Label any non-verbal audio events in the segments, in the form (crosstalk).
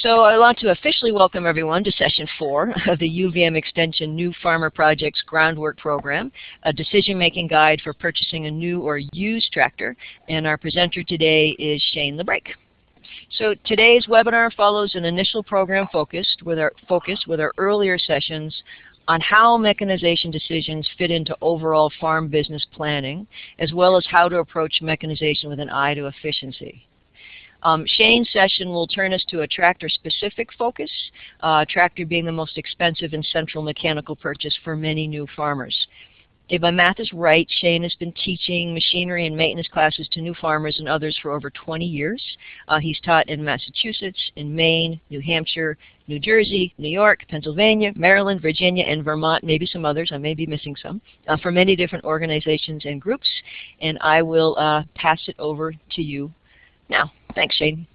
So I want to officially welcome everyone to session four (laughs) of the UVM Extension New Farmer Project's Groundwork Program, a decision-making guide for purchasing a new or used tractor. And our presenter today is Shane LeBrake. So today's webinar follows an initial program focused with our, focus with our earlier sessions on how mechanization decisions fit into overall farm business planning, as well as how to approach mechanization with an eye to efficiency. Um, Shane's session will turn us to a tractor-specific focus, uh, tractor being the most expensive and central mechanical purchase for many new farmers. If my math is right, Shane has been teaching machinery and maintenance classes to new farmers and others for over 20 years. Uh, he's taught in Massachusetts, in Maine, New Hampshire, New Jersey, New York, Pennsylvania, Maryland, Virginia, and Vermont, maybe some others, I may be missing some, uh, for many different organizations and groups. And I will uh, pass it over to you now. Thanks, Shane.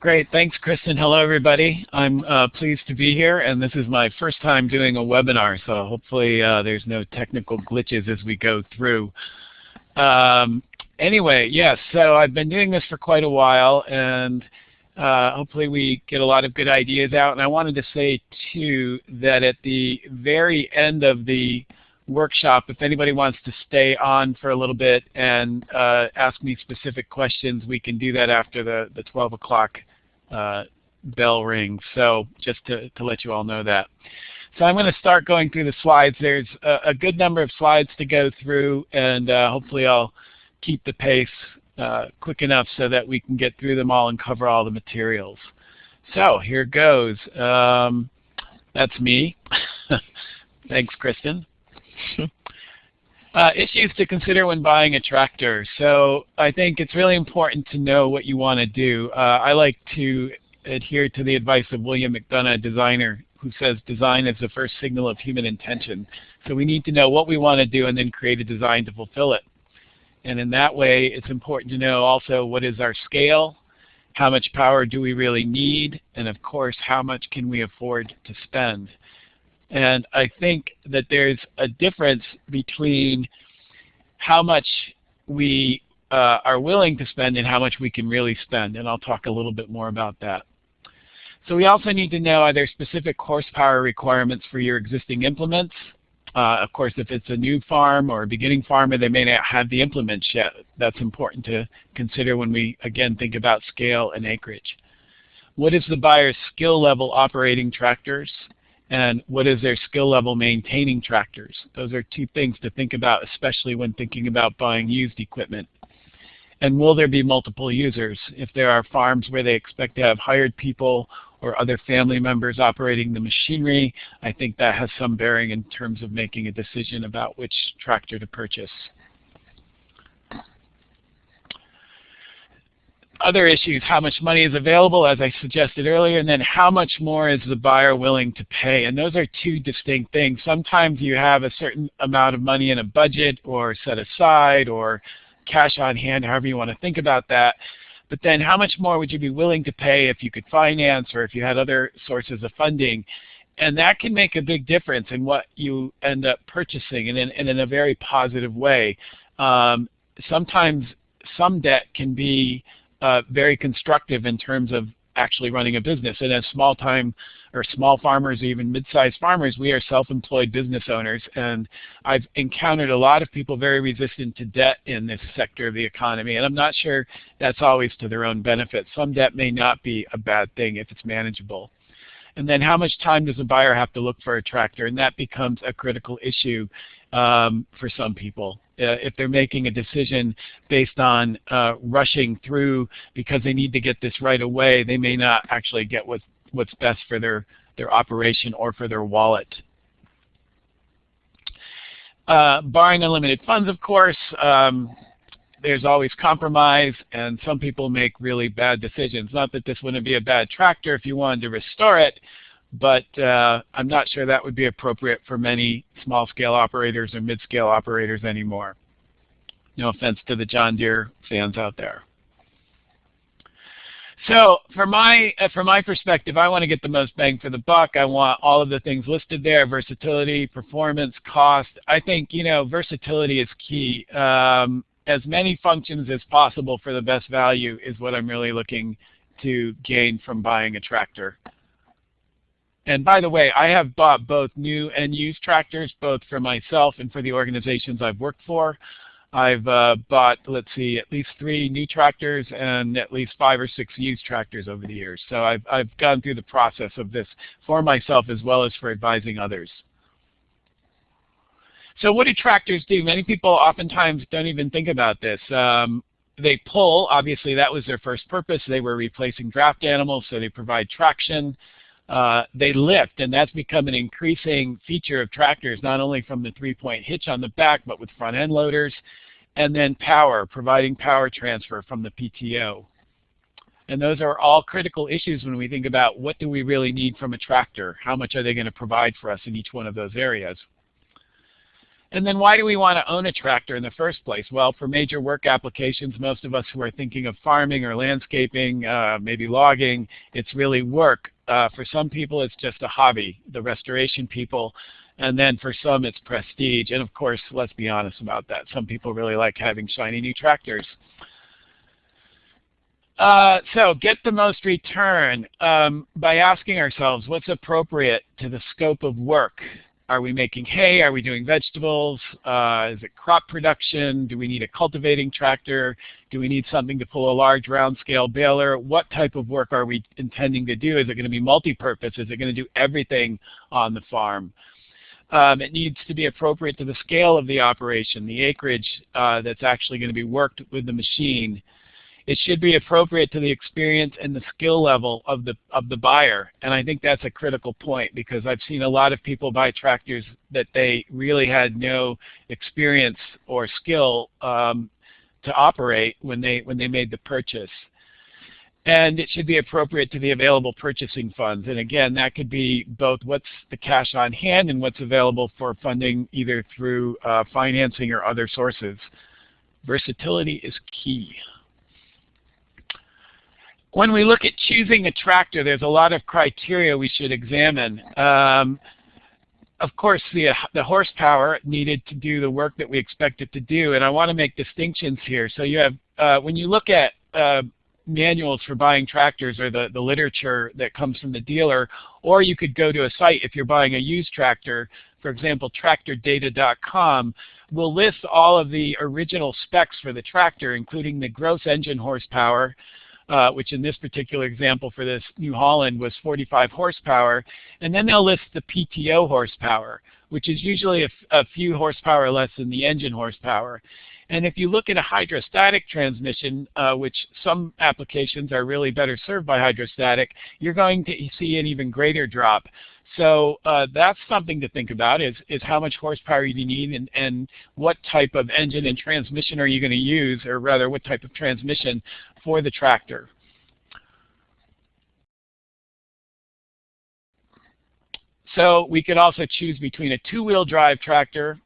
Great. Thanks, Kristen. Hello, everybody. I'm uh, pleased to be here, and this is my first time doing a webinar, so hopefully uh, there's no technical glitches as we go through. Um, anyway, yes, so I've been doing this for quite a while, and uh, hopefully we get a lot of good ideas out. And I wanted to say, too, that at the very end of the workshop. If anybody wants to stay on for a little bit and uh, ask me specific questions, we can do that after the, the 12 o'clock uh, bell rings. So just to, to let you all know that. So I'm going to start going through the slides. There's a, a good number of slides to go through, and uh, hopefully I'll keep the pace uh, quick enough so that we can get through them all and cover all the materials. So here goes. Um, that's me. (laughs) Thanks, Kristen. (laughs) Uh, issues to consider when buying a tractor. So I think it's really important to know what you want to do. Uh, I like to adhere to the advice of William McDonough, designer, who says design is the first signal of human intention. So we need to know what we want to do and then create a design to fulfill it. And in that way, it's important to know also what is our scale, how much power do we really need, and of course, how much can we afford to spend. And I think that there's a difference between how much we uh, are willing to spend and how much we can really spend. And I'll talk a little bit more about that. So we also need to know are there specific horsepower requirements for your existing implements? Uh, of course, if it's a new farm or a beginning farmer, they may not have the implements yet. That's important to consider when we, again, think about scale and acreage. What is the buyer's skill level operating tractors? And what is their skill level maintaining tractors. Those are two things to think about, especially when thinking about buying used equipment. And will there be multiple users? If there are farms where they expect to have hired people or other family members operating the machinery, I think that has some bearing in terms of making a decision about which tractor to purchase. Other issues, how much money is available, as I suggested earlier, and then how much more is the buyer willing to pay. And those are two distinct things. Sometimes you have a certain amount of money in a budget or set aside or cash on hand, however you want to think about that. But then how much more would you be willing to pay if you could finance or if you had other sources of funding? And that can make a big difference in what you end up purchasing and in, and in a very positive way. Um, sometimes some debt can be uh, very constructive in terms of actually running a business. And as small time or small farmers, even mid-sized farmers, we are self-employed business owners. And I've encountered a lot of people very resistant to debt in this sector of the economy. And I'm not sure that's always to their own benefit. Some debt may not be a bad thing if it's manageable. And then how much time does a buyer have to look for a tractor? And that becomes a critical issue um, for some people. Uh, if they're making a decision based on uh, rushing through because they need to get this right away, they may not actually get what's, what's best for their, their operation or for their wallet. Uh, barring unlimited funds, of course, um, there's always compromise, and some people make really bad decisions. Not that this wouldn't be a bad tractor if you wanted to restore it, but uh, I'm not sure that would be appropriate for many small-scale operators or mid-scale operators anymore. No offense to the John Deere fans out there. So from my uh, from my perspective, I want to get the most bang for the buck. I want all of the things listed there: versatility, performance, cost. I think you know versatility is key. Um, as many functions as possible for the best value is what I'm really looking to gain from buying a tractor. And by the way, I have bought both new and used tractors, both for myself and for the organizations I've worked for. I've uh, bought, let's see, at least three new tractors and at least five or six used tractors over the years. So I've, I've gone through the process of this for myself as well as for advising others. So what do tractors do? Many people oftentimes don't even think about this. Um, they pull, obviously that was their first purpose. They were replacing draft animals, so they provide traction. Uh, they lift, and that's become an increasing feature of tractors, not only from the three-point hitch on the back, but with front-end loaders, and then power, providing power transfer from the PTO. And those are all critical issues when we think about what do we really need from a tractor? How much are they going to provide for us in each one of those areas? And then why do we want to own a tractor in the first place? Well, for major work applications, most of us who are thinking of farming or landscaping, uh, maybe logging, it's really work. Uh, for some people, it's just a hobby, the restoration people. And then for some, it's prestige. And of course, let's be honest about that. Some people really like having shiny new tractors. Uh, so get the most return um, by asking ourselves what's appropriate to the scope of work are we making hay? Are we doing vegetables? Uh, is it crop production? Do we need a cultivating tractor? Do we need something to pull a large round scale baler? What type of work are we intending to do? Is it going to be multi-purpose? Is it going to do everything on the farm? Um, it needs to be appropriate to the scale of the operation, the acreage uh, that's actually going to be worked with the machine. It should be appropriate to the experience and the skill level of the of the buyer. And I think that's a critical point because I've seen a lot of people buy tractors that they really had no experience or skill um, to operate when they when they made the purchase. And it should be appropriate to the available purchasing funds. And again, that could be both what's the cash on hand and what's available for funding either through uh, financing or other sources. Versatility is key. When we look at choosing a tractor, there's a lot of criteria we should examine. Um, of course, the, the horsepower needed to do the work that we expect it to do, and I want to make distinctions here. So you have, uh, when you look at uh, manuals for buying tractors or the, the literature that comes from the dealer, or you could go to a site if you're buying a used tractor, for example, tractordata.com, will list all of the original specs for the tractor, including the gross engine horsepower, uh, which in this particular example for this New Holland was 45 horsepower. And then they'll list the PTO horsepower, which is usually a, few horsepower less than the engine horsepower. And if you look at a hydrostatic transmission, uh, which some applications are really better served by hydrostatic, you're going to see an even greater drop. So uh, that's something to think about is, is how much horsepower you need and, and what type of engine and transmission are you going to use, or rather what type of transmission for the tractor. So we could also choose between a two-wheel drive tractor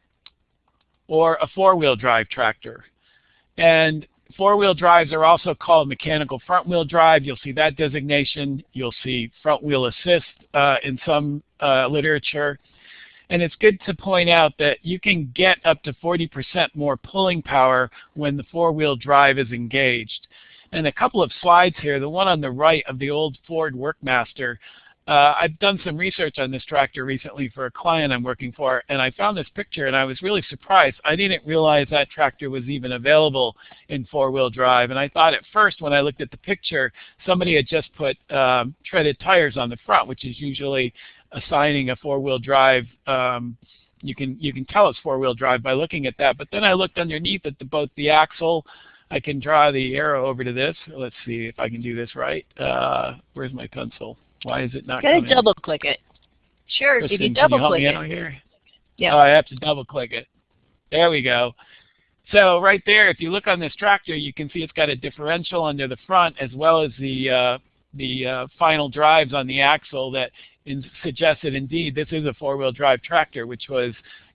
or a four-wheel drive tractor. And four-wheel drives are also called mechanical front-wheel drive. You'll see that designation. You'll see front-wheel assist uh, in some uh, literature. And it's good to point out that you can get up to 40% more pulling power when the four-wheel drive is engaged. And a couple of slides here, the one on the right of the old Ford Workmaster, uh, I've done some research on this tractor recently for a client I'm working for, and I found this picture and I was really surprised. I didn't realize that tractor was even available in four-wheel drive. And I thought at first when I looked at the picture, somebody had just put um, treaded tires on the front, which is usually assigning a four-wheel drive. Um, you can you can tell it's four-wheel drive by looking at that. But then I looked underneath at the, both the axle, I can draw the arrow over to this. Let's see if I can do this right. Uh, where's my pencil? Why is it not Gotta double click it. Sure, Kristen, if you double you click it. Yeah. Oh, I have to double click it. There we go. So right there, if you look on this tractor, you can see it's got a differential under the front as well as the uh, the uh, final drives on the axle that in, suggests that indeed this is a four-wheel drive tractor, which was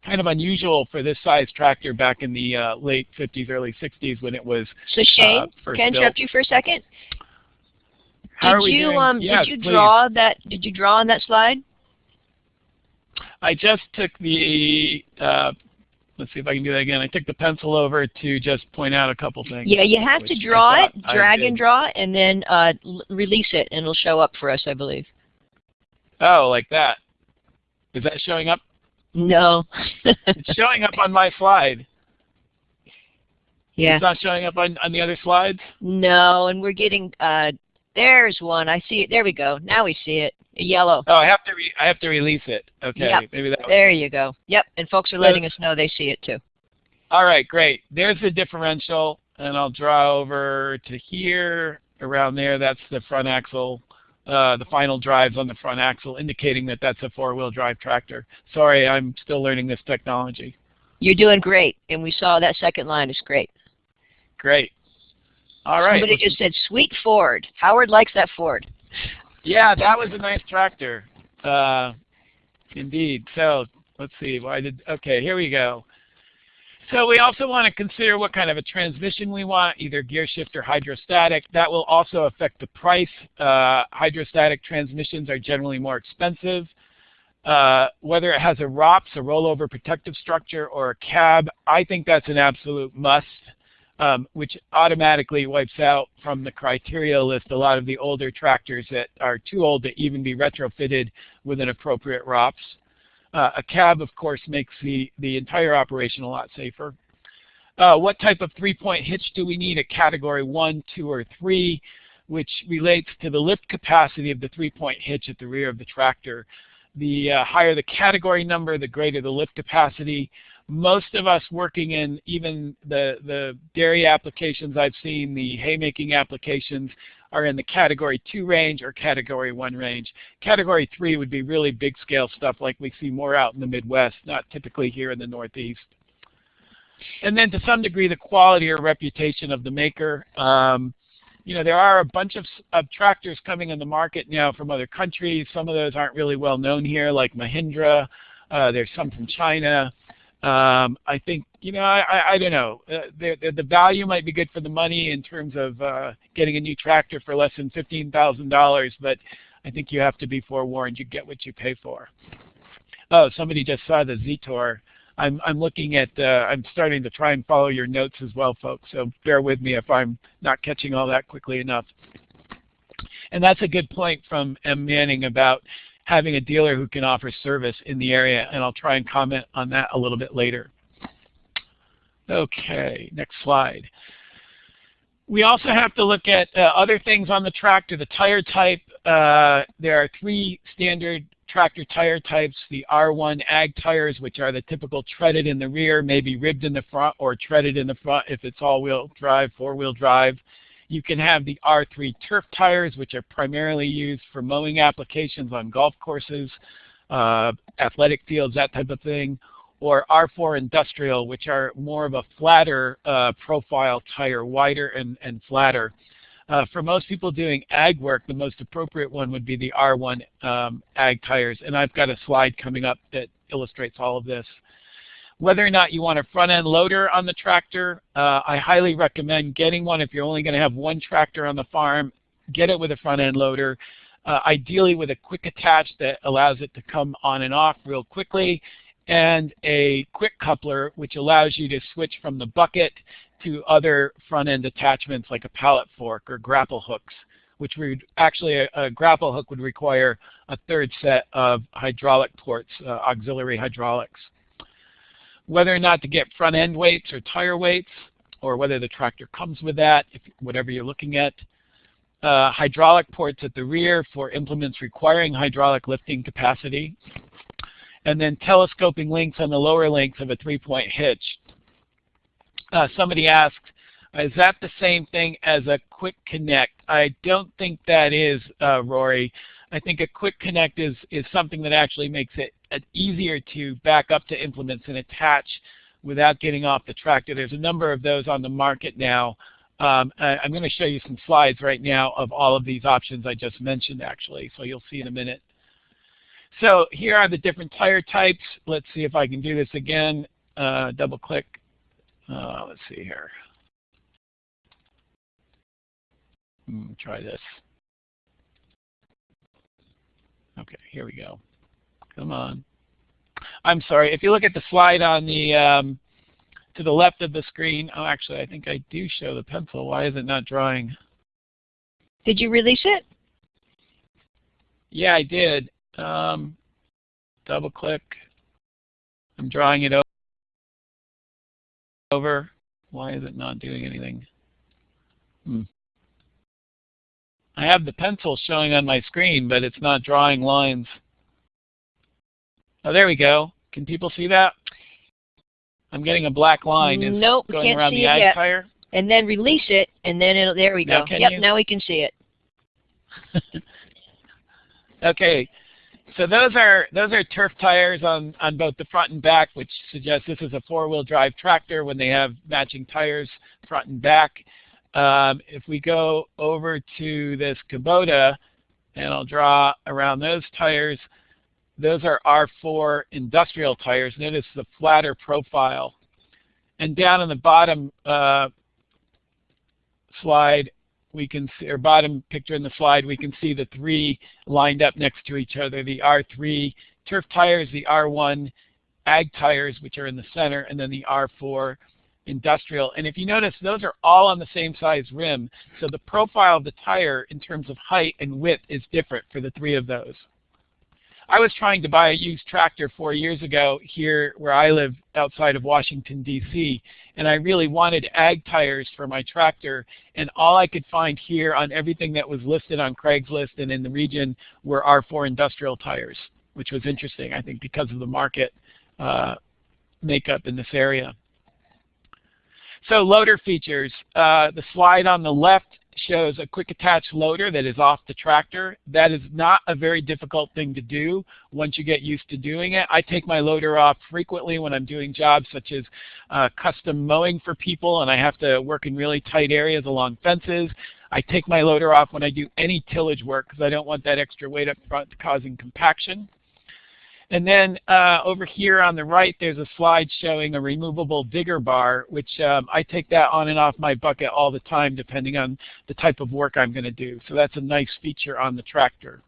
kind of unusual for this size tractor back in the uh, late 50s, early 60s when it was So Shane, uh, can I interrupt built. you for a second? How are did we you doing? um Yes, did you please. draw that did you draw on that slide? I just took the uh, let's see if I can do that again. I took the pencil over to just point out a couple things. Yeah, you have to draw it, drag and draw, and then uh, release it, and it'll show up for us, I believe. Oh, like that. Is that showing up? No. it's showing up on my slide. Yeah. It's not showing up on, on the other slides? No, and we're getting, uh, there's one. I see it. There we go. Now we see it. Yellow. Oh, I have to I have to release it. Okay, yep. maybe that. There you go. Yep, and folks are letting so, us know they see it too. All right, great. There's the differential, and I'll draw over to here, around there. That's the front axle. Uh, the final drives on the front axle, indicating that that's a four-wheel drive tractor. Sorry, I'm still learning this technology. You're doing great, and we saw that second line is great. Great. All right. Somebody just said, sweet Ford. Howard likes that Ford. Yeah, that was a nice tractor. Uh, indeed. So let's see. Why did? Okay, here we go. So we also want to consider what kind of a transmission we want, either gear shift or hydrostatic. That will also affect the price. Uh, hydrostatic transmissions are generally more expensive. Uh, whether it has a ROPS, a rollover protective structure, or a cab, I think that's an absolute must um, which automatically wipes out from the criteria list a lot of the older tractors that are too old to even be retrofitted with an appropriate ROPS. Uh, a cab, of course, makes the, the entire operation a lot safer. Uh, what type of three-point hitch do we need? A category 1, 2, or 3, which relates to the lift capacity of the three-point hitch at the rear of the tractor. The uh, higher the category number, the greater the lift capacity most of us working in even the, the dairy applications I've seen, the haymaking applications, are in the category 2 range or category 1 range. Category 3 would be really big scale stuff like we see more out in the Midwest, not typically here in the Northeast. And then to some degree the quality or reputation of the maker. Um, you know, there are a bunch of, of tractors coming in the market now from other countries. Some of those aren't really well known here like Mahindra. Uh, there's some from China. Um, I think, you know, I, I, I don't know. Uh, the, the value might be good for the money in terms of uh, getting a new tractor for less than $15,000, but I think you have to be forewarned. You get what you pay for. Oh, somebody just saw the Zetor. I'm, I'm looking at, uh, I'm starting to try and follow your notes as well, folks, so bear with me if I'm not catching all that quickly enough. And that's a good point from M. Manning about having a dealer who can offer service in the area, and I'll try and comment on that a little bit later. Okay, next slide. We also have to look at uh, other things on the tractor, the tire type. Uh, there are three standard tractor tire types, the R1 ag tires, which are the typical treaded in the rear, maybe ribbed in the front, or treaded in the front if it's all-wheel drive, four-wheel drive. You can have the R3 turf tires, which are primarily used for mowing applications on golf courses, uh, athletic fields, that type of thing, or R4 industrial, which are more of a flatter uh, profile tire, wider and, and flatter. Uh, for most people doing ag work, the most appropriate one would be the R1 um, ag tires, and I've got a slide coming up that illustrates all of this. Whether or not you want a front-end loader on the tractor, uh, I highly recommend getting one if you're only going to have one tractor on the farm. Get it with a front-end loader, uh, ideally with a quick attach that allows it to come on and off real quickly, and a quick coupler which allows you to switch from the bucket to other front-end attachments like a pallet fork or grapple hooks, which would actually a, a, grapple hook would require a third set of hydraulic ports, uh, auxiliary hydraulics whether or not to get front end weights or tire weights, or whether the tractor comes with that, if, whatever you're looking at. Uh, hydraulic ports at the rear for implements requiring hydraulic lifting capacity. And then telescoping links on the lower links of a three-point hitch. Uh, somebody asked, is that the same thing as a quick connect? I don't think that is, uh, Rory. I think a quick connect is, is something that actually makes it easier to back up to implements and attach without getting off the tractor. There's a number of those on the market now. Um, I, am going to show you some slides right now of all of these options I just mentioned actually, so you'll see in a minute. So here are the different tire types. Let's see if I can do this again. Uh, double click. Uh, let's see here. Hmm, try this. Okay, here we go. Come on. I'm sorry. If you look at the slide on the um, to the left of the screen, oh actually I think I do show the pencil. Why is it not drawing? Did you release it? Yeah, I did. Um, double click. I'm drawing it over. Why is it not doing anything? Hmm. I have the pencil showing on my screen, but it's not drawing lines. Oh, there we go. Can people see that? I'm getting a black line. Is nope, going can't around see the it yet. tire. And then release it, and then it'll, there we Now go. Yep, you? now we can see it. (laughs) okay, so those are those are turf tires on on both the front and back, which suggests this is a four-wheel drive tractor when they have matching tires front and back. Um, if we go over to this Kubota, and I'll draw around those tires, those are R4 industrial tires. Notice the flatter profile. And down on the bottom uh, slide, we can see, or bottom picture in the slide, we can see the three lined up next to each other, the R3 turf tires, the R1 ag tires, which are in the center, and then the R4 industrial. And if you notice, those are all on the same size rim. So the profile of the tire in terms of height and width is different for the three of those. I was trying to buy a used tractor four years ago here where I live outside of Washington, D.C., and I really wanted ag tires for my tractor, and all I could find here on everything that was listed on Craigslist and in the region were R4 industrial tires, which was interesting, I think, because of the market uh, makeup in this area. So loader features. Uh, the slide on the left shows a quick attach loader that is off the tractor. That is not a very difficult thing to do once you get used to doing it. I take my loader off frequently when I'm doing jobs such as uh, custom mowing for people and I have to work in really tight areas along fences. I take my loader off when I do any tillage work because I don't want that extra weight up front causing compaction. And then uh, over here on the right, there's a slide showing a removable digger bar, which um, I take that on and off my bucket all the time depending on the type of work I'm going to do. So that's a nice feature on the tractor.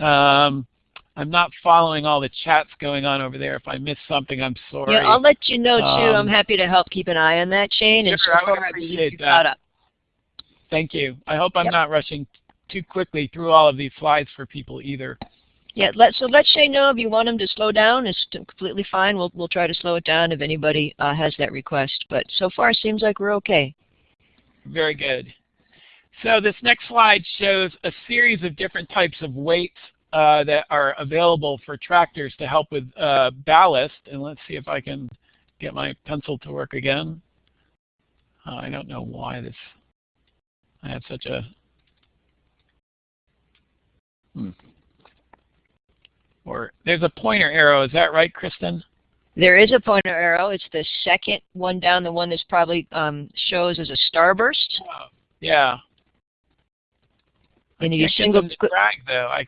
Um, I'm not following all the chats going on over there. If I missed something, I'm sorry. Yeah, I'll let you know too. I'm Um, happy to help keep an eye on that, Shane. And Sure, I would far, I believe appreciate you that. up. Thank you. I hope I'm Yep. not rushing too quickly through all of these slides for people either. Yeah, let so let Shane know if you want him to slow down. It's completely fine. We'll we'll try to slow it down if anybody uh, has that request. But so far, it seems like we're okay. Very good. So this next slide shows a series of different types of weights uh, that are available for tractors to help with uh, ballast. And let's see if I can get my pencil to work again. Uh, I don't know why this, I have such a, hmm. Or there's a pointer arrow, is that right, Kristen? There is a pointer arrow. It's the second one down, the one that's probably um, shows as a starburst. Oh, yeah. I And you single-click, drag though. I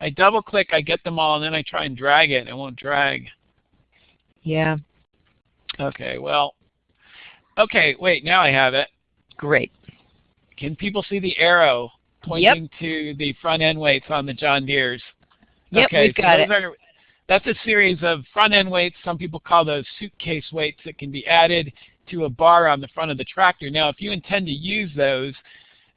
I double click, I get them all, and then I try and drag it, it won't drag. Yeah, Okay, well, okay, wait, now I have it. great. Can people see the arrow pointing to the front end weights on the John Deere's? Yep, okay, we've got so it. Are, that's a series of front end weights. Some people call those suitcase weights that can be added to a bar on the front of the tractor. Now, if you intend to use those,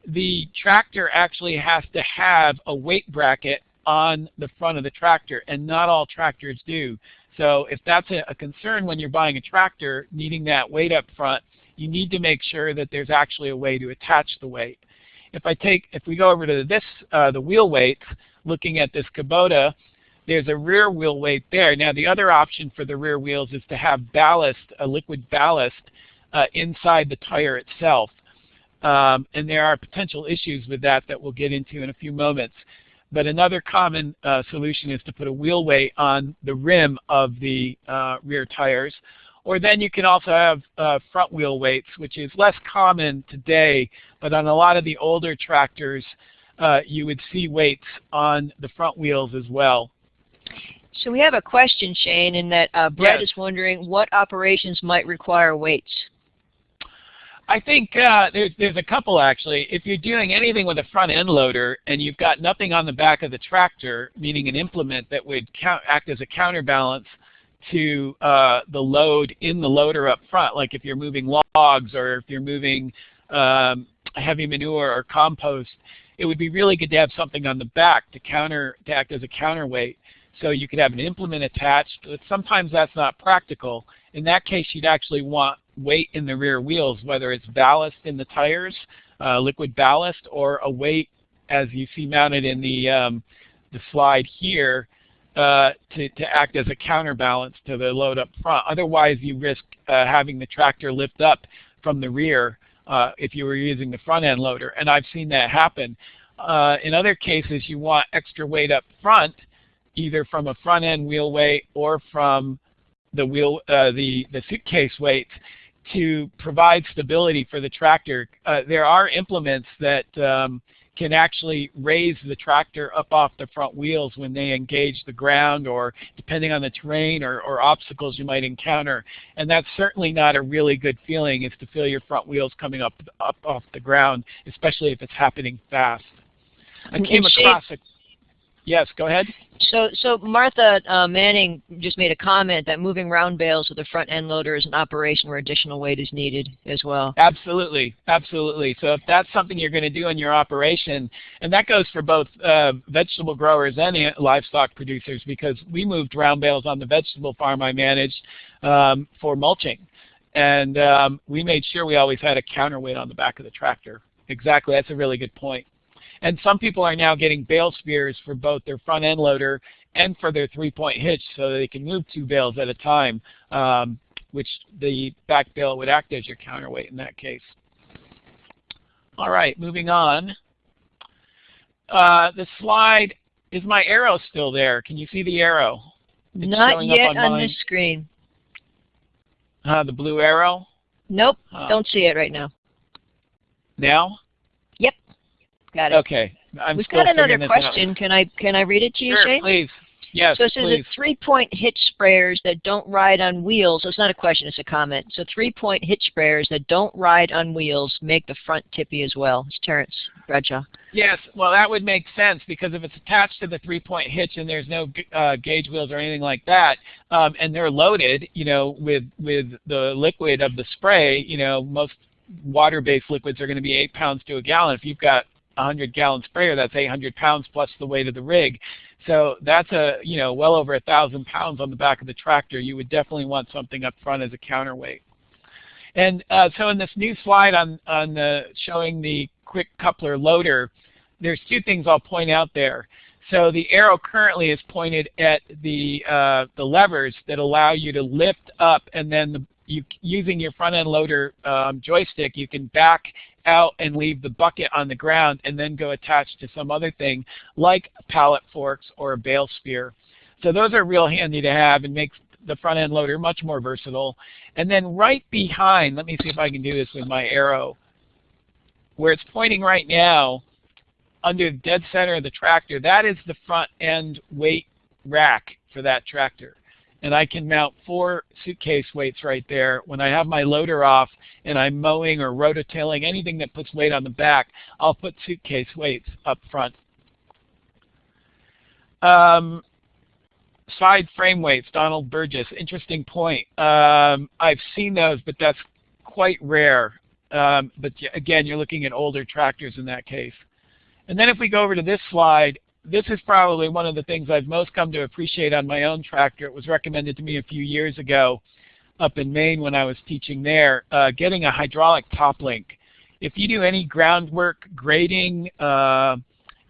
the tractor actually has to have a weight bracket on the front of the tractor, and not all tractors do. So if that's a, a concern when you're buying a tractor, needing that weight up front, you need to make sure that there's actually a way to attach the weight. If I take, if we go over to this, uh, the wheel weights, looking at this Kubota, there's a rear wheel weight there. Now the other option for the rear wheels is to have ballast, a liquid ballast, uh, inside the tire itself. Um, and there are potential issues with that that we'll get into in a few moments. But another common uh, solution is to put a wheel weight on the rim of the uh, rear tires. Or then you can also have uh, front wheel weights, which is less common today, but on a lot of the older tractors, uh, you would see weights on the front wheels as well. So we have a question, Shane, in that uh, Brett Yes. is wondering what operations might require weights. I think uh, there's there's a couple actually. If you're doing anything with a front end loader and you've got nothing on the back of the tractor, meaning an implement that would count, act as a counterbalance to uh, the load in the loader up front, like if you're moving logs or if you're moving um, heavy manure or compost, it would be really good to have something on the back to counter to act as a counterweight. So you could have an implement attached, but sometimes that's not practical. In that case, you'd actually want weight in the rear wheels, whether it's ballast in the tires, uh, liquid ballast, or a weight as you see mounted in the, um, the slide here uh, to, to act as a counterbalance to the load up front. Otherwise, you risk uh, having the tractor lift up from the rear uh, if you were using the front end loader. And I've seen that happen. Uh, in other cases, you want extra weight up front, either from a front end wheel weight or from the wheel, uh, the, the suitcase weights to provide stability for the tractor. Uh, there are implements that um, can actually raise the tractor up off the front wheels when they engage the ground or depending on the terrain or, or, obstacles you might encounter. And that's certainly not a really good feeling is to feel your front wheels coming up, up off the ground, especially if it's happening fast. I came across a Yes, go ahead. So, so Martha uh, Manning just made a comment that moving round bales with a front end loader is an operation where additional weight is needed as well. Absolutely, absolutely. So if that's something you're going to do in your operation, and that goes for both uh, vegetable growers and livestock producers because we moved round bales on the vegetable farm I managed um, for mulching. And um, we made sure we always had a counterweight on the back of the tractor. Exactly, that's a really good point. And some people are now getting bale spears for both their front end loader and for their three-point hitch so they can move two bales at a time, um, which the back bale would act as your counterweight in that case. All right, moving on. Uh, the slide, is my arrow still there? Can you see the arrow? It's Not yet on, on this screen. Uh, the blue arrow? Nope, uh, don't see it right now. Now? Got it. Okay. I'm We've got another question. Can I can I read it to you, sure, Shane? please. Yes, so it says please. three-point hitch sprayers that don't ride on wheels. So it's not a question, it's a comment. So three-point hitch sprayers that don't ride on wheels make the front tippy as well. It's Terrence Bradshaw. Yes, well that would make sense because if it's attached to the three-point hitch and there's no uh, gauge wheels or anything like that, um, and they're loaded, you know, with with the liquid of the spray, you know, most water-based liquids are going to be eight pounds to a gallon. If you've got 100 gallon sprayer, that's 800 pounds plus the weight of the rig. So that's a, you know, well over a thousand pounds on the back of the tractor. You would definitely want something up front as a counterweight. And uh, so in this new slide on, on the, showing the quick coupler loader, there's two things I'll point out there. So the arrow currently is pointed at the, uh, the levers that allow you to lift up and then the, you, using your front end loader um, joystick, you can back out and leave the bucket on the ground and then go attach to some other thing like pallet forks or a bale spear. So those are real handy to have and makes the front end loader much more versatile. And then right behind, let me see if I can do this with my arrow, where it's pointing right now, under the dead center of the tractor, that is the front end weight rack for that tractor and I can mount four suitcase weights right there. When I have my loader off and I'm mowing or rototilling, anything that puts weight on the back, I'll put suitcase weights up front. Um, side frame weights, Donald Burgess, interesting point. Um, I've seen those, but that's quite rare. Um, but again, you're looking at older tractors in that case. And then if we go over to this slide, this is probably one of the things I've most come to appreciate on my own tractor. It was recommended to me a few years ago up in Maine when I was teaching there, uh, getting a hydraulic top link. If you do any groundwork, grading, uh,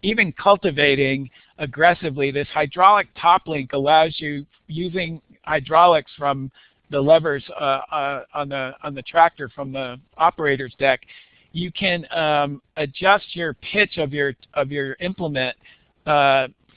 even cultivating aggressively, this hydraulic top link allows you, using hydraulics from the levers uh, uh on, the, on the tractor from the operator's deck, you can um, adjust your pitch of your, of your implement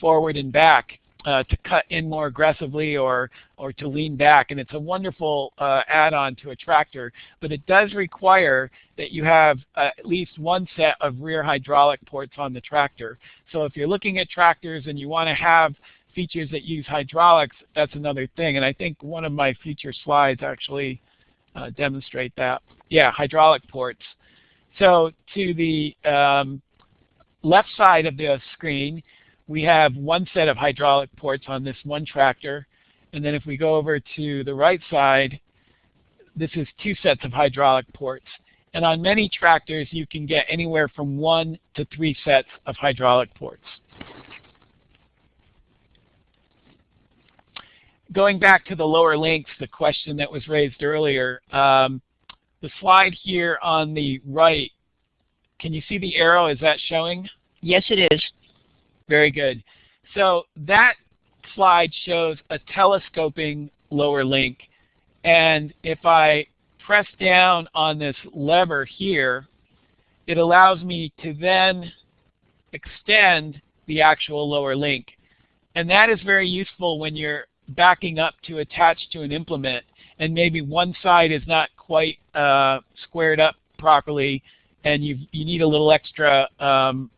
forward and back uh, to cut in more aggressively or, or to lean back. And it's a wonderful uh, add-on to a tractor, but it does require that you have uh, at least one set of rear hydraulic ports on the tractor. So if you're looking at tractors and you want to have features that use hydraulics, that's another thing. And I think one of my future slides actually uh, demonstrate that. Yeah, hydraulic ports. So to the um, left side of the screen, we have one set of hydraulic ports on this one tractor. And then if we go over to the right side, this is two sets of hydraulic ports. And on many tractors, you can get anywhere from one to three sets of hydraulic ports. Going back to the lower links, the question that was raised earlier, um, the slide here on the right, can you see the arrow? Is that showing? Yes, it is. Very good. So that slide shows a telescoping lower link. And if I press down on this lever here, it allows me to then extend the actual lower link. And that is very useful when you're backing up to attach to an implement and maybe one side is not quite uh, squared up properly and you you need a little extra um,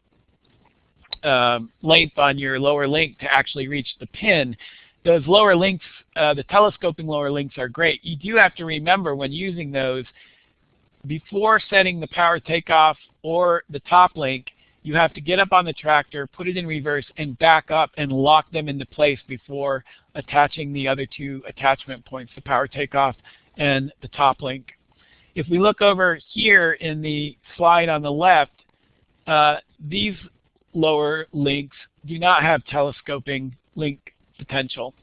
uh, length on your lower link to actually reach the pin. Those lower links, uh, the telescoping lower links are great. You do have to remember when using those, before setting the power takeoff or the top link, you have to get up on the tractor, put it in reverse, and back up and lock them into place before attaching the other two attachment points, the power takeoff and the top link. If we look over here in the slide on the left, uh, these lower links do not have telescoping link potential.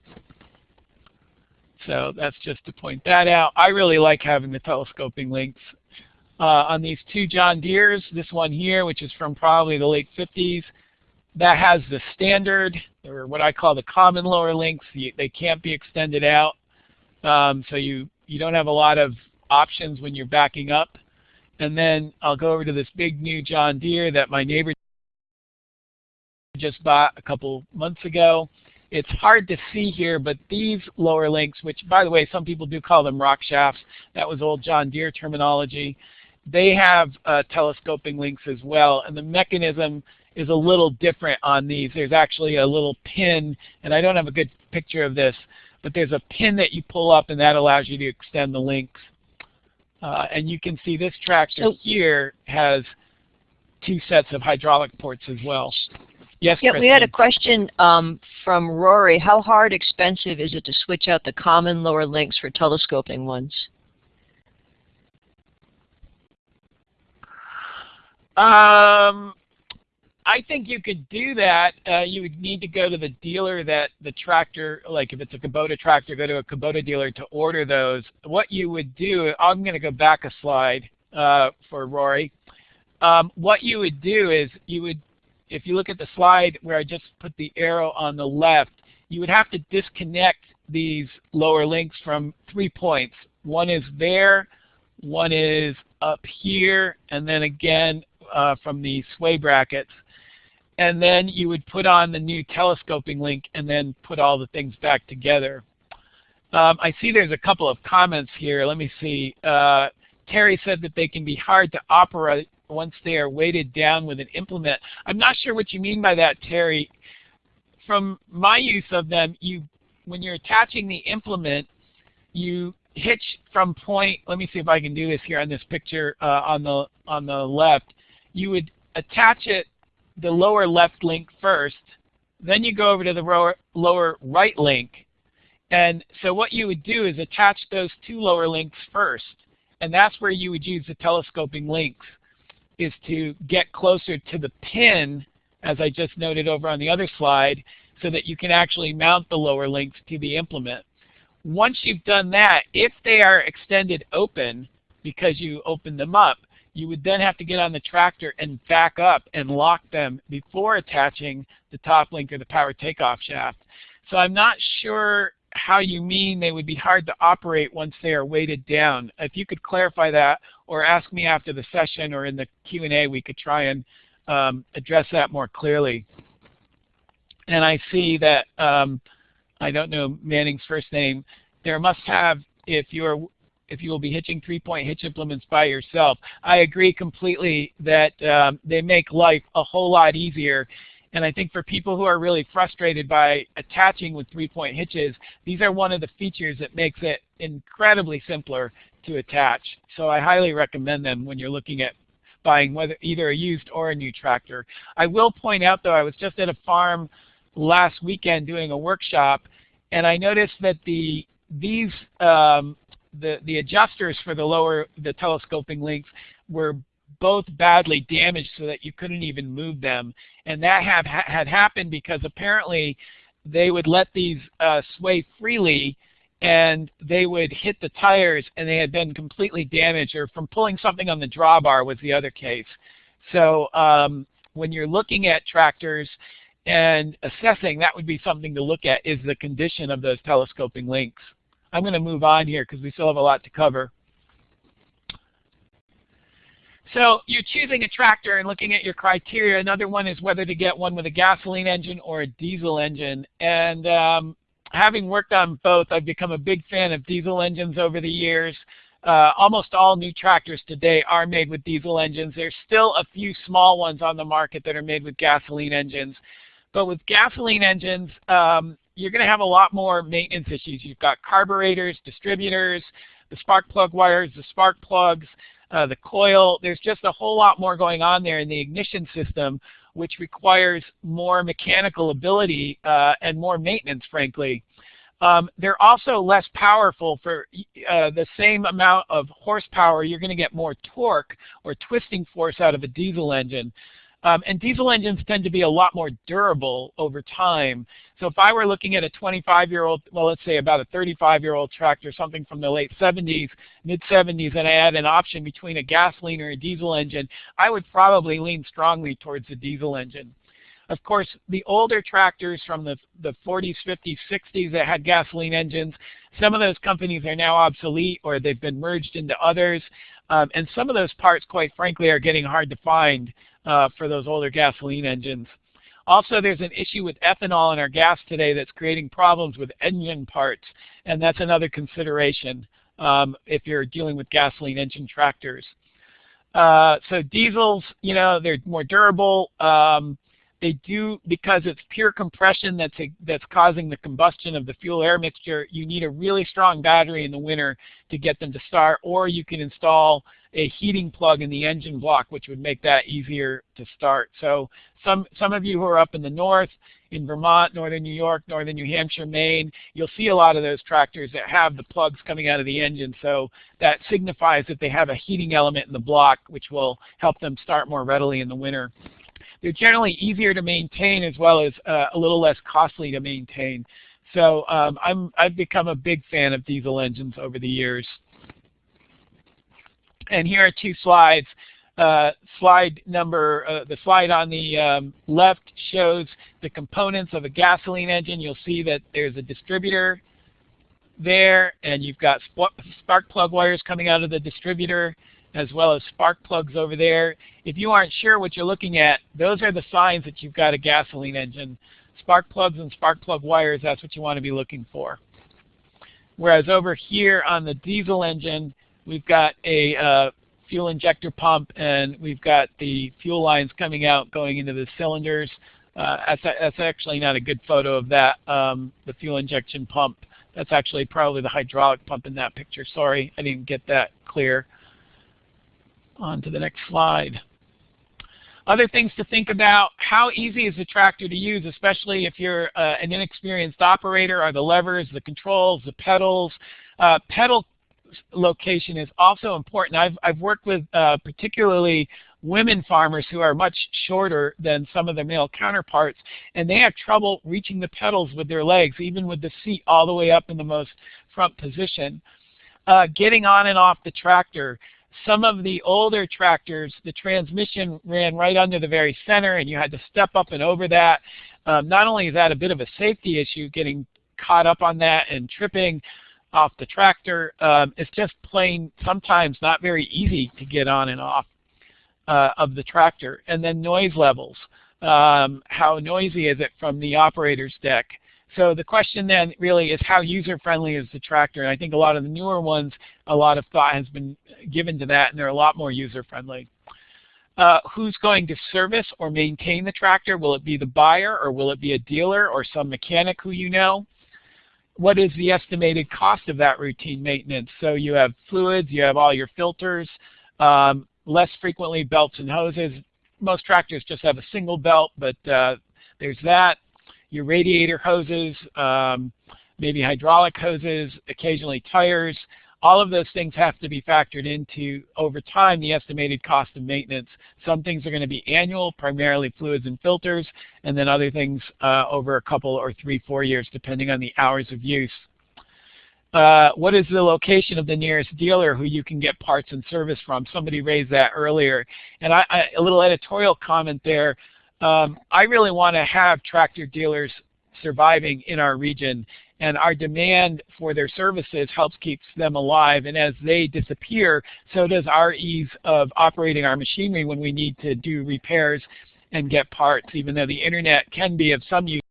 So that's just to point that out. I really like having the telescoping links. Uh, on these two John Deeres, this one here, which is from probably the late 50s, that has the standard, or what I call the common lower links. They can't be extended out. Um, so you, you don't have a lot of options when you're backing up. And then I'll go over to this big new John Deere that my neighbor just bought a couple months ago. It's hard to see here, but these lower links, which by the way, some people do call them rock shafts, that was old John Deere terminology, they have uh, telescoping links as well, and the mechanism is a little different on these. There's actually a little pin, and I don't have a good picture of this, but there's a pin that you pull up and that allows you to extend the links. Uh, and you can see this tractor here has two sets of hydraulic ports as well. Yes, Yeah, we had a question um, from Rory. How hard, expensive is it to switch out the common lower links for telescoping ones? Um, I think you could do that. Uh, you would need to go to the dealer that the tractor, like if it's a Kubota tractor, go to a Kubota dealer to order those. What you would do, I'm going to go back a slide uh, for Rory. Um, what you would do is you would, if you look at the slide where I just put the arrow on the left, you would have to disconnect these lower links from three points. One is there, one is up here, and then again uh, from the sway brackets and then you would put on the new telescoping link and then put all the things back together. Um, I see there's a couple of comments here. Let me see. Uh, Terry said that they can be hard to operate once they are weighted down with an implement. I'm not sure what you mean by that, Terry. From my use of them, you when you're attaching the implement, you hitch from point. Let me see if I can do this here on this picture uh, on the on the left. You would attach it the lower left link first, then you go over to the lower, lower right link. And so what you would do is attach those two lower links first. And that's where you would use the telescoping links, is to get closer to the pin, as I just noted over on the other slide, so that you can actually mount the lower links to the implement. Once you've done that, if they are extended open, because you open them up, you would then have to get on the tractor and back up and lock them before attaching the top link or the power takeoff shaft. So I'm not sure how you mean they would be hard to operate once they are weighted down. If you could clarify that or ask me after the session or in the Q&A, we could try and um, address that more clearly. And I see that, um, I don't know Manning's first name, there must have, if you're if you will be hitching three-point hitch implements by yourself. I agree completely that um, they make life a whole lot easier. And I think for people who are really frustrated by attaching with three-point hitches, these are one of the features that makes it incredibly simpler to attach. So I highly recommend them when you're looking at buying whether either a used or a new tractor. I will point out though, I was just at a farm last weekend doing a workshop and I noticed that the these um, the the adjusters for the lower the telescoping links were both badly damaged so that you couldn't even move them. And that have, had happened because apparently they would let these uh, sway freely and they would hit the tires and they had been completely damaged or from pulling something on the drawbar was the other case. So um, when you're looking at tractors and assessing, that would be something to look at is the condition of those telescoping links. I'm going to move on here because we still have a lot to cover. So you're choosing a tractor and looking at your criteria. Another one is whether to get one with a gasoline engine or a diesel engine. And um, having worked on both, I've become a big fan of diesel engines over the years. Uh, almost all new tractors today are made with diesel engines. There's still a few small ones on the market that are made with gasoline engines. But with gasoline engines, um, you're going to have a lot more maintenance issues. You've got carburetors, distributors, the spark plug wires, the spark plugs, uh, the coil. There's just a whole lot more going on there in the ignition system, which requires more mechanical ability uh, and more maintenance, frankly. Um, they're also less powerful for uh, the same amount of horsepower. You're going to get more torque or twisting force out of a diesel engine. Um, and diesel engines tend to be a lot more durable over time. So if I were looking at a 25-year-old, well, let's say about a 35-year-old tractor, something from the late 70s, mid-70s, and I had an option between a gasoline or a diesel engine, I would probably lean strongly towards the diesel engine. Of course, the older tractors from the, the 40s, 50s, 60s that had gasoline engines, some of those companies are now obsolete or they've been merged into others. Um, and some of those parts, quite frankly, are getting hard to find uh, for those older gasoline engines. Also, there's an issue with ethanol in our gas today that's creating problems with engine parts, and that's another consideration um, if you're dealing with gasoline engine tractors. Uh, so diesels, you know, they're more durable. Um, they do, because it's pure compression that's, a, that's causing the combustion of the fuel-air mixture, you need a really strong battery in the winter to get them to start, or you can install a heating plug in the engine block, which would make that easier to start. So some, some of you who are up in the north, in Vermont, northern New York, northern New Hampshire, Maine, you'll see a lot of those tractors that have the plugs coming out of the engine. So that signifies that they have a heating element in the block, which will help them start more readily in the winter. They're generally easier to maintain as well as uh, a little less costly to maintain. So um, I'm, I've become a big fan of diesel engines over the years. And here are two slides. Uh, slide number, uh, the slide on the um, left shows the components of a gasoline engine. You'll see that there's a distributor there, and you've got spark plug wires coming out of the distributor as well as spark plugs over there. If you aren't sure what you're looking at, those are the signs that you've got a gasoline engine. Spark plugs and spark plug wires, that's what you want to be looking for. Whereas over here on the diesel engine, we've got a uh, fuel injector pump and we've got the fuel lines coming out going into the cylinders. Uh, that's, that's, actually not a good photo of that, um, the fuel injection pump. That's actually probably the hydraulic pump in that picture. Sorry, I didn't get that clear. On to the next slide. Other things to think about, how easy is the tractor to use, especially if you're uh, an inexperienced operator, are the levers, the controls, the pedals. Uh, pedal location is also important. I've, I've worked with uh, particularly women farmers who are much shorter than some of their male counterparts, and they have trouble reaching the pedals with their legs, even with the seat all the way up in the most front position. Uh, getting on and off the tractor. Some of the older tractors, the transmission ran right under the very center and you had to step up and over that. Um, not only is that a bit of a safety issue, getting caught up on that and tripping off the tractor, um, it's just plain sometimes not very easy to get on and off uh, of the tractor. And then noise levels. Um, how noisy is it from the operator's deck? So the question then really is how user-friendly is the tractor? And I think a lot of the newer ones, a lot of thought has been given to that, and they're a lot more user-friendly. Uh, who's going to service or maintain the tractor? Will it be the buyer, or will it be a dealer, or some mechanic who you know? What is the estimated cost of that routine maintenance? So you have fluids, you have all your filters, um, less frequently belts and hoses. Most tractors just have a single belt, but uh, there's that your radiator hoses, um, maybe hydraulic hoses, occasionally tires. All of those things have to be factored into, over time, the estimated cost of maintenance. Some things are going to be annual, primarily fluids and filters, and then other things uh, over a couple or three, four years, depending on the hours of use. Uh, what is the location of the nearest dealer who you can get parts and service from? Somebody raised that earlier. And I, I, a little editorial comment there. Um, I really want to have tractor dealers surviving in our region and our demand for their services helps keep them alive. And as they disappear so does our ease of operating our machinery when we need to do repairs and get parts even though the internet can be of some use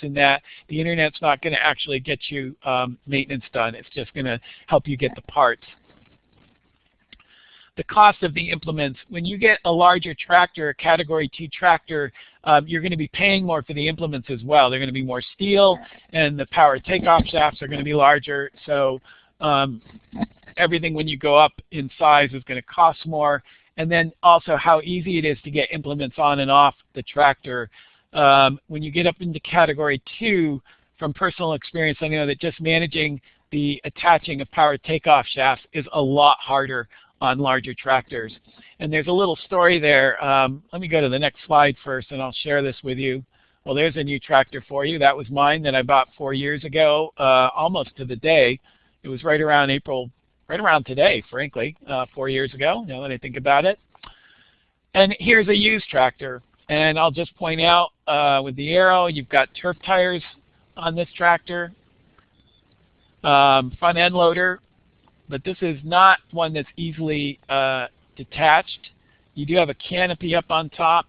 in that the internet's not going to actually get you um, maintenance done. It's just going to help you get the parts the cost of the implements. When you get a larger tractor, a Category 2 tractor, um, you're going to be paying more for the implements as well. They're going to be more steel, and the power takeoff shafts are going to be larger. So um, everything when you go up in size is going to cost more. And then also how easy it is to get implements on and off the tractor. Um, when you get up into Category 2, from personal experience, I know that just managing the attaching of power takeoff shafts is a lot harder on larger tractors. And there's a little story there. Um, let me go to the next slide first and I'll share this with you. Well, there's a new tractor for you. That was mine that I bought four years ago, uh, almost to the day. It was right around April, right around today, frankly, uh, four years ago, now that I think about it. And here's a used tractor. And I'll just point out uh, with the arrow, you've got turf tires on this tractor. Um, front end loader, but this is not one that's easily uh, detached. You do have a canopy up on top.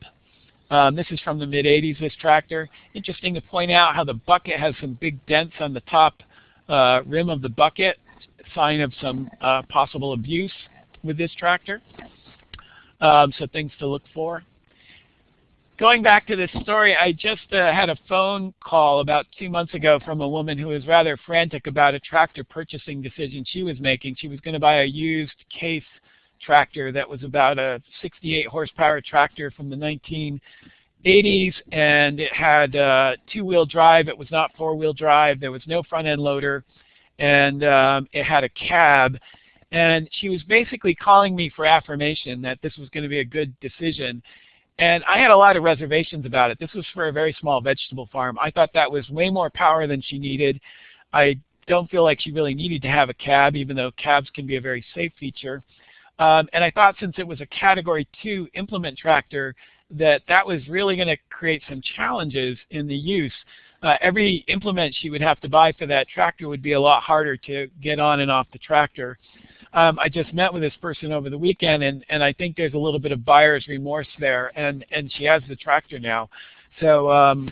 Um, this is from the mid-80s, this tractor. Interesting to point out how the bucket has some big dents on the top uh, rim of the bucket, sign of some uh, possible abuse with this tractor. Um, so things to look for going back to this story, I just uh, had a phone call about two months ago from a woman who was rather frantic about a tractor purchasing decision she was making. She was going to buy a used case tractor that was about a 68 horsepower tractor from the 1980s and it had uh, two-wheel drive. It was not four-wheel drive. There was no front-end loader and um, it had a cab. And she was basically calling me for affirmation that this was going to be a good decision. And I had a lot of reservations about it. This was for a very small vegetable farm. I thought that was way more power than she needed. I don't feel like she really needed to have a cab, even though cabs can be a very safe feature. Um, and I thought since it was a Category 2 implement tractor, that that was really going to create some challenges in the use. Uh, every implement she would have to buy for that tractor would be a lot harder to get on and off the tractor um, I just met with this person over the weekend, and, and I think there's a little bit of buyer's remorse there, and, and she has the tractor now. So, um,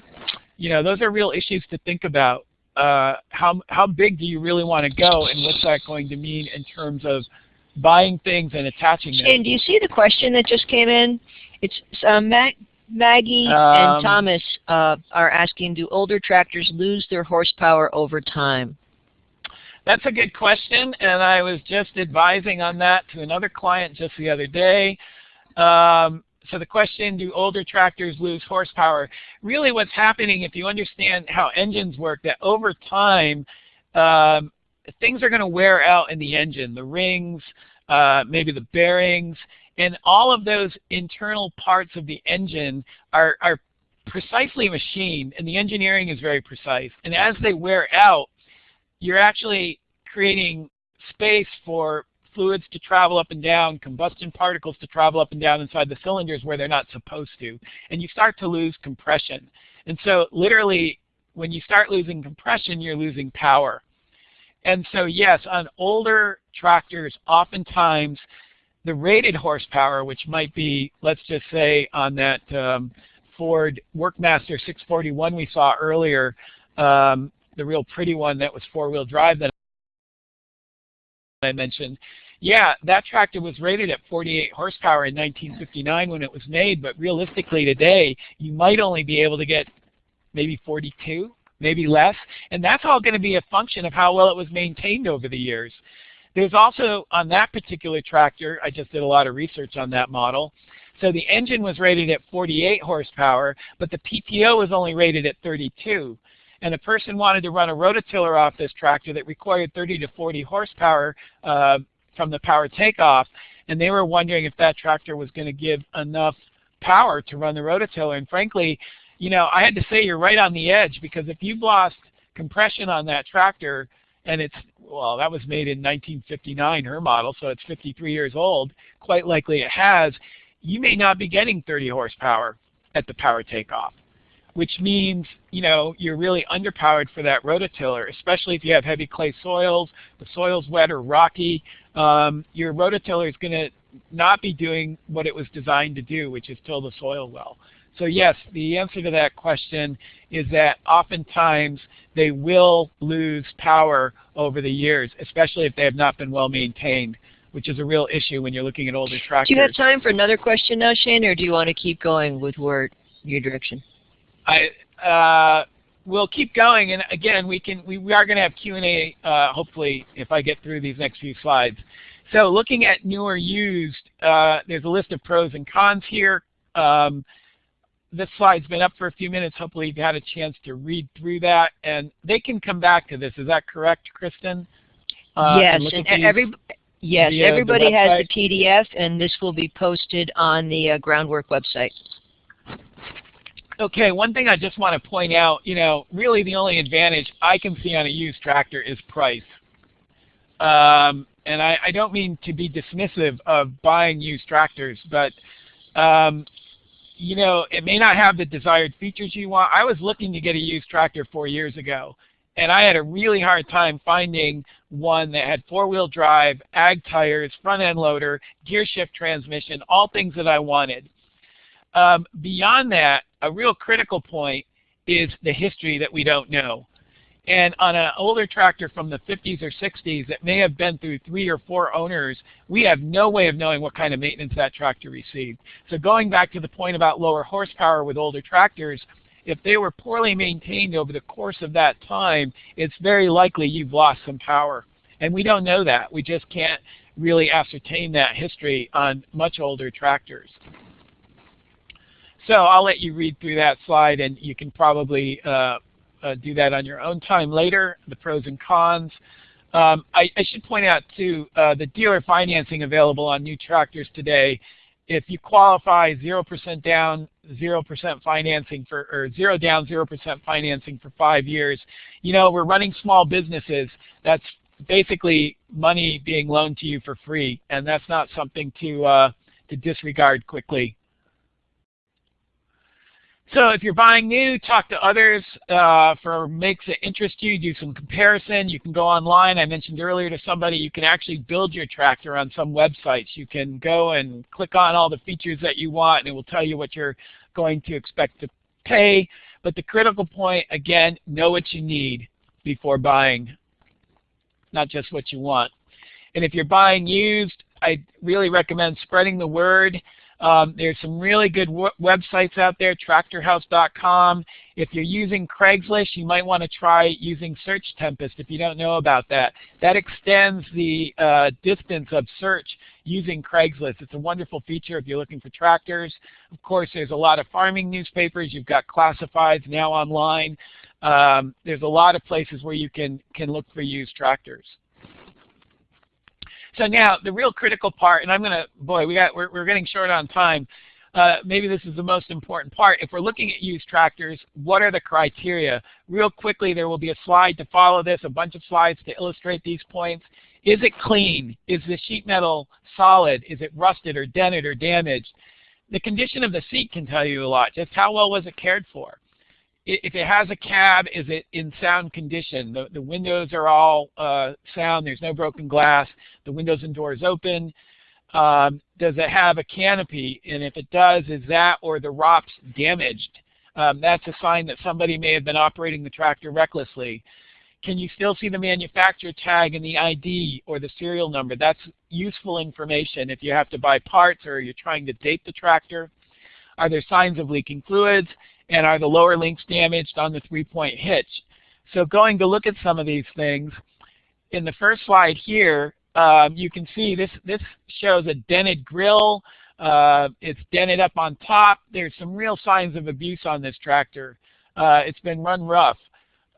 you know, those are real issues to think about. Uh, how, how big do you really want to go, and what's that going to mean in terms of buying things and attaching them? And do you see the question that just came in? It's uh, Mac Maggie um, and Thomas uh, are asking, do older tractors lose their horsepower over time? That's a good question, and I was just advising on that to another client just the other day. Um, so the question, do older tractors lose horsepower? Really what's happening, if you understand how engines work, that over time, um, things are going to wear out in the engine, the rings, uh, maybe the bearings, and all of those internal parts of the engine are, are precisely machined, and the engineering is very precise. And as they wear out, you're actually creating space for fluids to travel up and down, combustion particles to travel up and down inside the cylinders where they're not supposed to. And you start to lose compression. And so literally, when you start losing compression, you're losing power. And so yes, on older tractors, oftentimes the rated horsepower, which might be, let's just say on that um, Ford Workmaster 641 we saw earlier, um, the real pretty one that was four-wheel drive that I mentioned, yeah, that tractor was rated at 48 horsepower in 1959 when it was made, but realistically today, you might only be able to get maybe 42, maybe less, and that's all going to be a function of how well it was maintained over the years. There's also, on that particular tractor, I just did a lot of research on that model, so the engine was rated at 48 horsepower, but the PTO was only rated at 32. And a person wanted to run a rototiller off this tractor that required 30 to 40 horsepower uh, from the power takeoff, and they were wondering if that tractor was going to give enough power to run the rototiller. And frankly, you know, I had to say you're right on the edge because if you've lost compression on that tractor, and it's, well, that was made in 1959, her model, so it's 53 years old, quite likely it has, you may not be getting 30 horsepower at the power takeoff, which means, you know, you're really underpowered for that rototiller, especially if you have heavy clay soils, the soil's wet or rocky, um, your rototiller is going to not be doing what it was designed to do, which is till the soil well. So yes, the answer to that question is that oftentimes they will lose power over the years, especially if they have not been well maintained, which is a real issue when you're looking at older tractors. Do you have time for another question now, Shane, or do you want to keep going with where your direction? I uh, we'll keep going, and again, we can we, we are going to have Q and A. Uh, hopefully, if I get through these next few slides. So, looking at new or used, uh, there's a list of pros and cons here. Um, this slide's been up for a few minutes. Hopefully you've had a chance to read through that. And they can come back to this. Is that correct, Kristen? Uh, yes, and, and every, yes, the, everybody the has the PDF, and this will be posted on the uh, Groundwork website. Okay, one thing I just want to point out, you know, really the only advantage I can see on a used tractor is price. Um, and I, I, don't mean to be dismissive of buying used tractors, but um, you know, it may not have the desired features you want. I was looking to get a used tractor four years ago, and I had a really hard time finding one that had four-wheel drive, ag tires, front-end loader, gear shift transmission, all things that I wanted. Um, beyond that, a real critical point is the history that we don't know. And on an older tractor from the 50s or 60s that may have been through three or four owners, we have no way of knowing what kind of maintenance that tractor received. So going back to the point about lower horsepower with older tractors, if they were poorly maintained over the course of that time, it's very likely you've lost some power. And we don't know that. We just can't really ascertain that history on much older tractors. So I'll let you read through that slide and you can probably uh, uh, do that on your own time later, the pros and cons. Um, I, I, should point out too, uh, the dealer financing available on new tractors today, if you qualify 0% down, 0% financing for, or 0 down, 0% financing for five years, you know, we're running small businesses. That's basically money being loaned to you for free, and that's not something to, uh, to disregard quickly. So if you're buying new, talk to others uh, for makes that interest you. Do some comparison. You can go online. I mentioned earlier to somebody you can actually build your tractor on some websites. You can go and click on all the features that you want, and it will tell you what you're going to expect to pay. But the critical point, again, know what you need before buying, not just what you want. And if you're buying used, I really recommend spreading the word. Um, there's some really good websites out there, tractorhouse.com. If you're using Craigslist, you might want to try using Search Tempest if you don't know about that. That extends the uh, distance of search using Craigslist. It's a wonderful feature if you're looking for tractors. Of course, there's a lot of farming newspapers. You've got classifieds now online. Um, there's a lot of places where you can, can look for used tractors. So now the real critical part, and I'm going to, boy, we got, we're, we're getting short on time. Uh, maybe this is the most important part. If we're looking at used tractors, what are the criteria? Real quickly, there will be a slide to follow this, a bunch of slides to illustrate these points. Is it clean? Is the sheet metal solid? Is it rusted or dented or damaged? The condition of the seat can tell you a lot. Just how well was it cared for? If it has a cab, is it in sound condition? The, the windows are all uh, sound. There's no broken glass. The windows and doors open. Um, does it have a canopy? And if it does, is that or the ROPS damaged? Um, that's a sign that somebody may have been operating the tractor recklessly. Can you still see the manufacturer tag and the ID or the serial number? That's useful information if you have to buy parts or you're trying to date the tractor. Are there signs of leaking fluids? And are the lower links damaged on the three-point hitch? So going to look at some of these things, in the first slide here, um, you can see this, this shows a dented grill. Uh, it's dented up on top. There's some real signs of abuse on this tractor. Uh, it's been run rough.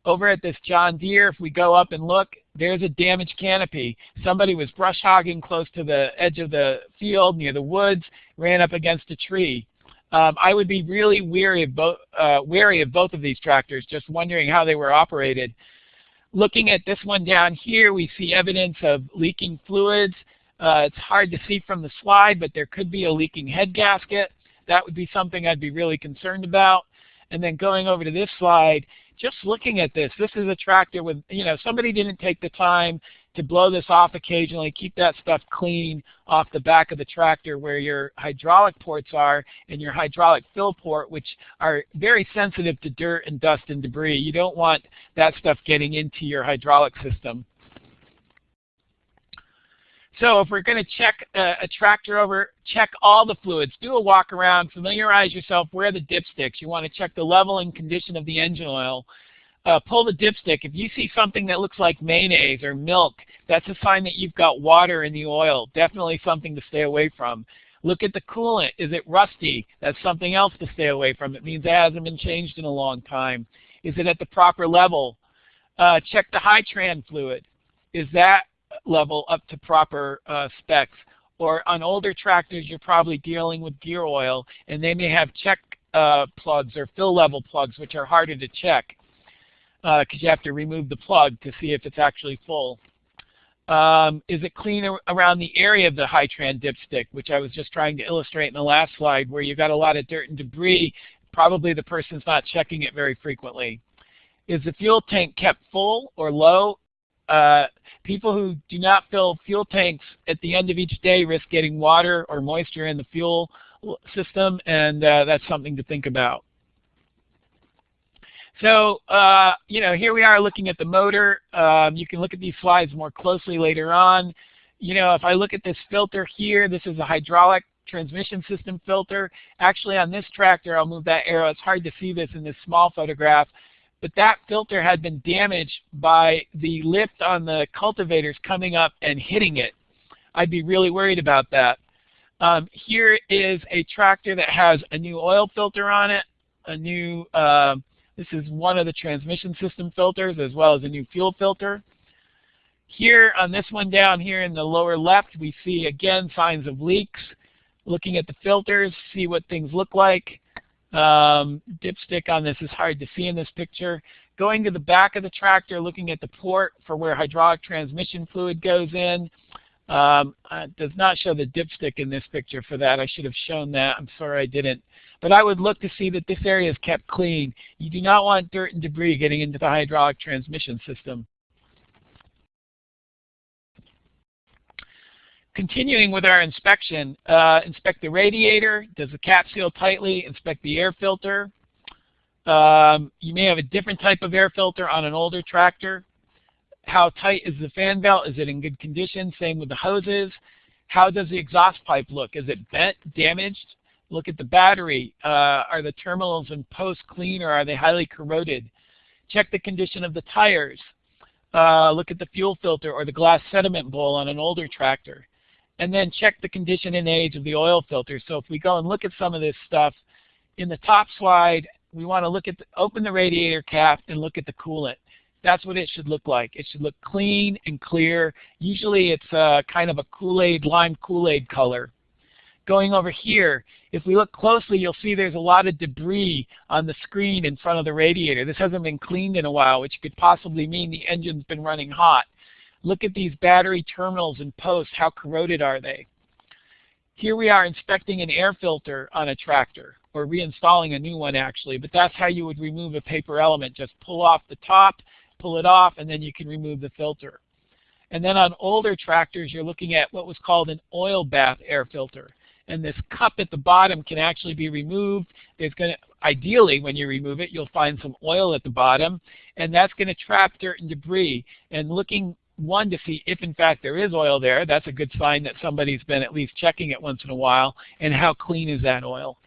Over at this John Deere, if we go up and look, there's a damaged canopy. Somebody was brush hogging close to the edge of the field near the woods, ran up against a tree. Um, I would be really wary of, both, uh, wary of both of these tractors, just wondering how they were operated. Looking at this one down here, we see evidence of leaking fluids. Uh, it's hard to see from the slide, but there could be a leaking head gasket. That would be something I'd be really concerned about. And then going over to this slide, just looking at this, this is a tractor with, you know, somebody didn't take the time to blow this off occasionally, keep that stuff clean off the back of the tractor where your hydraulic ports are and your hydraulic fill port, which are very sensitive to dirt and dust and debris. You don't want that stuff getting into your hydraulic system. So if we're going to check a, a, tractor over, check all the fluids. Do a walk around, familiarize yourself where the dipsticks. You want to check the level and condition of the engine oil. Uh, pull the dipstick. If you see something that looks like mayonnaise or milk, that's a sign that you've got water in the oil. Definitely something to stay away from. Look at the coolant. Is it rusty? That's something else to stay away from. It means it hasn't been changed in a long time. Is it at the proper level? Uh, check the Hytran fluid. Is that level up to proper uh, specs. Or on older tractors, you're probably dealing with gear oil, and they may have check uh, plugs or fill level plugs, which are harder to check because uh, you have to remove the plug to see if it's actually full. Um, is it clean around the area of the Hytran dipstick, which I was just trying to illustrate in the last slide, where you've got a lot of dirt and debris. Probably the person's not checking it very frequently. Is the fuel tank kept full or low? Uh, people who do not fill fuel tanks at the end of each day risk getting water or moisture in the fuel system, and uh, that's something to think about. So, uh, you know, here we are looking at the motor. Um, you can look at these slides more closely later on. You know, if I look at this filter here, this is a hydraulic transmission system filter. Actually, on this tractor, I'll move that arrow. It's hard to see this in this small photograph but that filter had been damaged by the lift on the cultivators coming up and hitting it. I'd be really worried about that. Um, here is a tractor that has a new oil filter on it, a new, uh, this is one of the transmission system filters as well as a new fuel filter. Here on this one down here in the lower left, we see again signs of leaks. Looking at the filters, see what things look like. Um, dipstick on this is hard to see in this picture. Going to the back of the tractor, looking at the port for where hydraulic transmission fluid goes in. Um, does not show the dipstick in this picture for that. I should have shown that. I'm sorry I didn't. But I would look to see that this area is kept clean. You do not want dirt and debris getting into the hydraulic transmission system. Continuing with our inspection, uh, inspect the radiator. Does the cap seal tightly? Inspect the air filter. Um, you may have a different type of air filter on an older tractor. How tight is the fan belt? Is it in good condition? Same with the hoses. How does the exhaust pipe look? Is it bent, damaged? Look at the battery. Uh, are the terminals and posts clean or are they highly corroded? Check the condition of the tires. Uh, look at the fuel filter or the glass sediment bowl on an older tractor and then check the condition and age of the oil filter. So if we go and look at some of this stuff, in the top slide, we want to look at the, open the radiator cap and look at the coolant. That's what it should look like. It should look clean and clear. Usually it's uh, kind of a Kool-Aid, lime Kool-Aid color. Going over here, if we look closely, you'll see there's a lot of debris on the screen in front of the radiator. This hasn't been cleaned in a while, which could possibly mean the engine's been running hot. Look at these battery terminals and posts. How corroded are they? Here we are inspecting an air filter on a tractor, or reinstalling a new one actually, but that's how you would remove a paper element. Just pull off the top, pull it off, and then you can remove the filter. And then on older tractors, you're looking at what was called an oil bath air filter. And this cup at the bottom can actually be removed. There's going to, ideally, when you remove it, you'll find some oil at the bottom, and that's going to trap dirt and debris. And looking one, to see if in fact there is oil there. That's a good sign that somebody's been at least checking it once in a while. And how clean is that oil?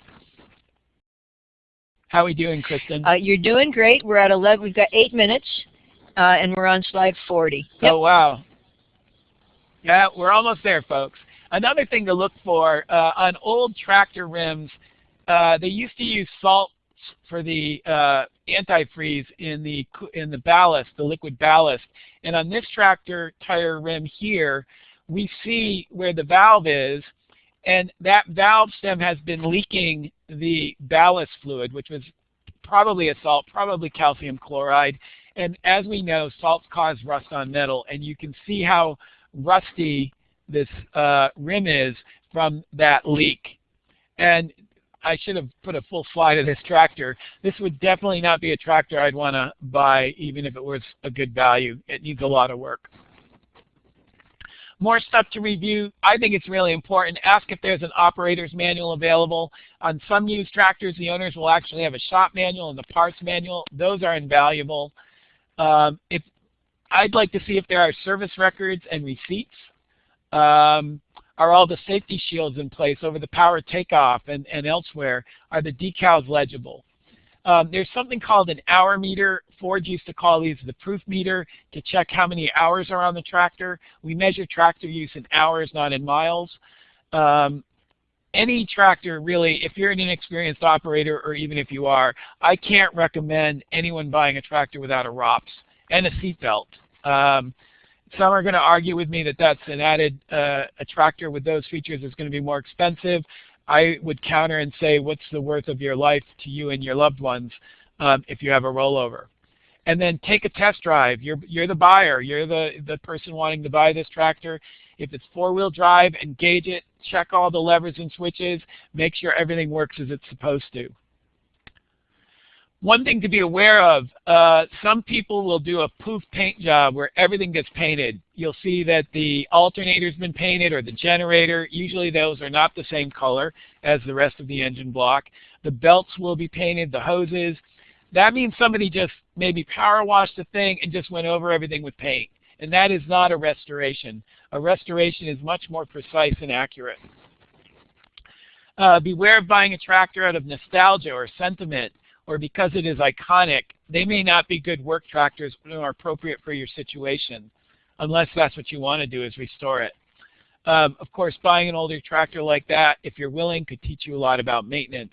How are we doing, Kristen? Uh, you're doing great. We're at 11. We've got eight minutes, uh, and we're on slide 40. Yep. Oh, wow. Yeah, we're almost there, folks. Another thing to look for, uh, on old tractor rims, uh, they used to use salt for the uh, antifreeze in the in the ballast, the liquid ballast. And on this tractor tire rim here, we see where the valve is, and that valve stem has been leaking the ballast fluid, which was probably a salt, probably calcium chloride. And as we know, salts cause rust on metal, and you can see how rusty this uh, rim is from that leak. And I should have put a full slide of this tractor. This would definitely not be a tractor I'd want to buy even if it was a good value. It needs a lot of work. More stuff to review. I think it's really important. Ask if there's an operator's manual available. On some used tractors, the owners will actually have a shop manual and the parts manual. Those are invaluable. Um, if I'd like to see if there are service records and receipts. Um, are all the safety shields in place over the power takeoff and, and elsewhere? Are the decals legible? Um, there's something called an hour meter. Ford used to call these the proof meter to check how many hours are on the tractor. We measure tractor use in hours, not in miles. Um, any tractor really, if you're an inexperienced operator or even if you are, I can't recommend anyone buying a tractor without a ROPS and a seatbelt. Um, some are going to argue with me that that's an added uh, a tractor with those features is going to be more expensive. I would counter and say, what's the worth of your life to you and your loved ones um, if you have a rollover? And then take a test drive. You're, you're the buyer. You're the, the person wanting to buy this tractor. If it's four-wheel drive, engage it, check all the levers and switches, make sure everything works as it's supposed to. One thing to be aware of, uh, some people will do a poof paint job where everything gets painted. You'll see that the alternator's been painted or the generator. Usually those are not the same color as the rest of the engine block. The belts will be painted, the hoses. That means somebody just maybe power washed the thing and just went over everything with paint. And that is not a restoration. A restoration is much more precise and accurate. Uh, beware of buying a tractor out of nostalgia or sentiment or because it is iconic, they may not be good work tractors or appropriate for your situation, unless that's what you want to do is restore it. Um, of course, buying an older tractor like that, if you're willing, could teach you a lot about maintenance.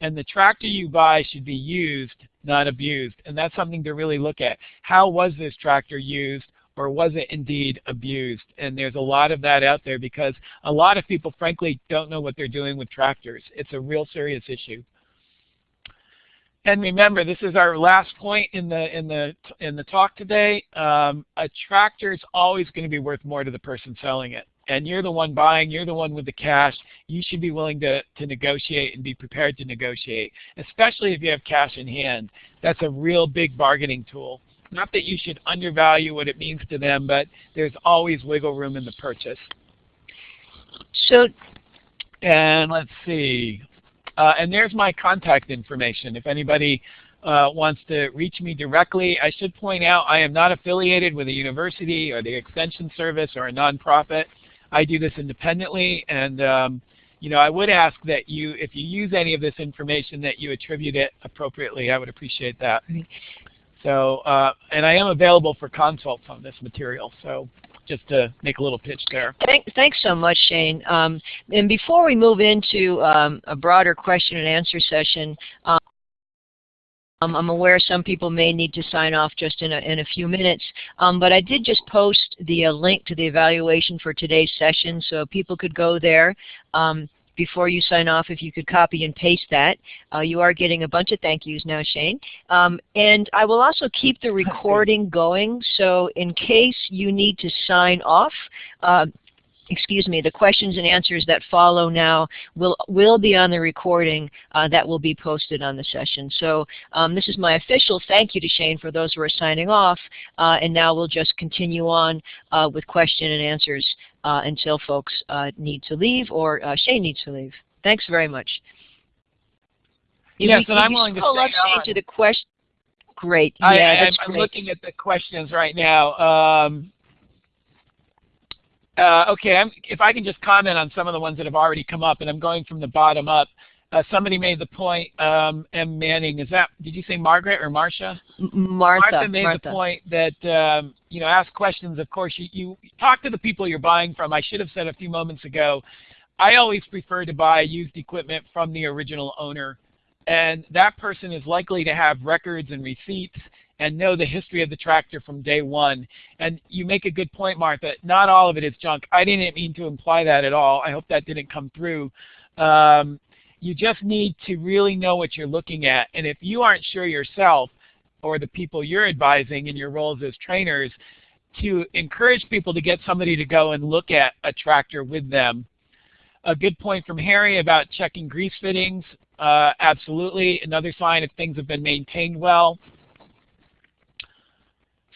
And the tractor you buy should be used, not abused. And that's something to really look at. How was this tractor used? or was it indeed abused? And there's a lot of that out there because a lot of people, frankly, don't know what they're doing with tractors. It's a real serious issue. And remember, this is our last point in the in the in the talk today. Um, a tractor is always going to be worth more to the person selling it, and you're the one buying. You're the one with the cash. You should be willing to to negotiate and be prepared to negotiate, especially if you have cash in hand. That's a real big bargaining tool. Not that you should undervalue what it means to them, but there's always wiggle room in the purchase. So, and let's see. Uh, and there's my contact information. If anybody uh, wants to reach me directly, I should point out I am not affiliated with a university or the Extension Service or a nonprofit. I do this independently, and um, you know, I would ask that you, if you use any of this information, that you attribute it appropriately. I would appreciate that. So, uh, and I am available for consults on this material. So just to make a little pitch there. Thank, thanks so much, Shane. Um, and before we move into um, a broader question and answer session, um, I'm aware some people may need to sign off just in a, in a few minutes, um, but I did just post the uh, link to the evaluation for today's session so people could go there. Um, before you sign off, if you could copy and paste that. Uh, you are getting a bunch of thank yous now, Shane. Um, and I will also keep the (laughs) recording going, so in case you need to sign off, uh, excuse me, the questions and answers that follow now will, will be on the recording uh, that will be posted on the session. So um, this is my official thank you to Shane for those who are signing off, uh, and now we'll just continue on uh, with question and answers uh, until folks uh, need to leave or uh, Shane needs to leave. Thanks very much. Yes, and I'm willing to stay on. to the question. Great. I, yeah, I'm, looking at the questions right now. Um, uh, okay, I'm, if I can just comment on some of the ones that have already come up, and I'm going from the bottom up. Uh, somebody made the point, um, M. Manning, is that, did you say Margaret or Marcia? Martha. Martha made Martha. the point that, um, you know, ask questions. Of course, you, you talk to the people you're buying from. I should have said a few moments ago, I always prefer to buy used equipment from the original owner and that person is likely to have records and receipts and know the history of the tractor from day one. And you make a good point, Martha. Not all of it is junk. I didn't mean to imply that at all. I hope that didn't come through. Um, you just need to really know what you're looking at. And if you aren't sure yourself or the people you're advising in your roles as trainers, to encourage people to get somebody to go and look at a tractor with them. A good point from Harry about checking grease fittings. Uh, absolutely. Another sign if things have been maintained well.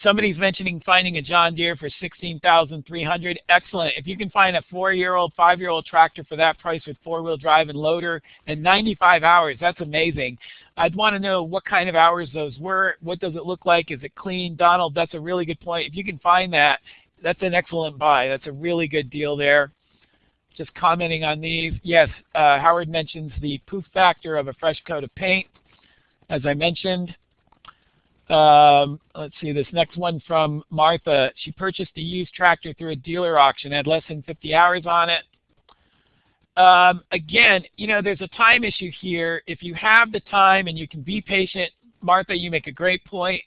Somebody's mentioning finding a John Deere for 16300 Excellent. If you can find a four-year-old, five-year-old tractor for that price with four-wheel drive and loader and 95 hours, that's amazing. I'd want to know what kind of hours those were. What does it look like? Is it clean? Donald, that's a really good point. If you can find that, that's an excellent buy. That's a really good deal there. Just commenting on these. Yes, uh, Howard mentions the poof factor of a fresh coat of paint, as I mentioned. Um, let's see, this next one from Martha. She purchased a used tractor through a dealer auction, had less than 50 hours on it. Um, again, you know, there's a time issue here. If you have the time and you can be patient, Martha, you make a great point.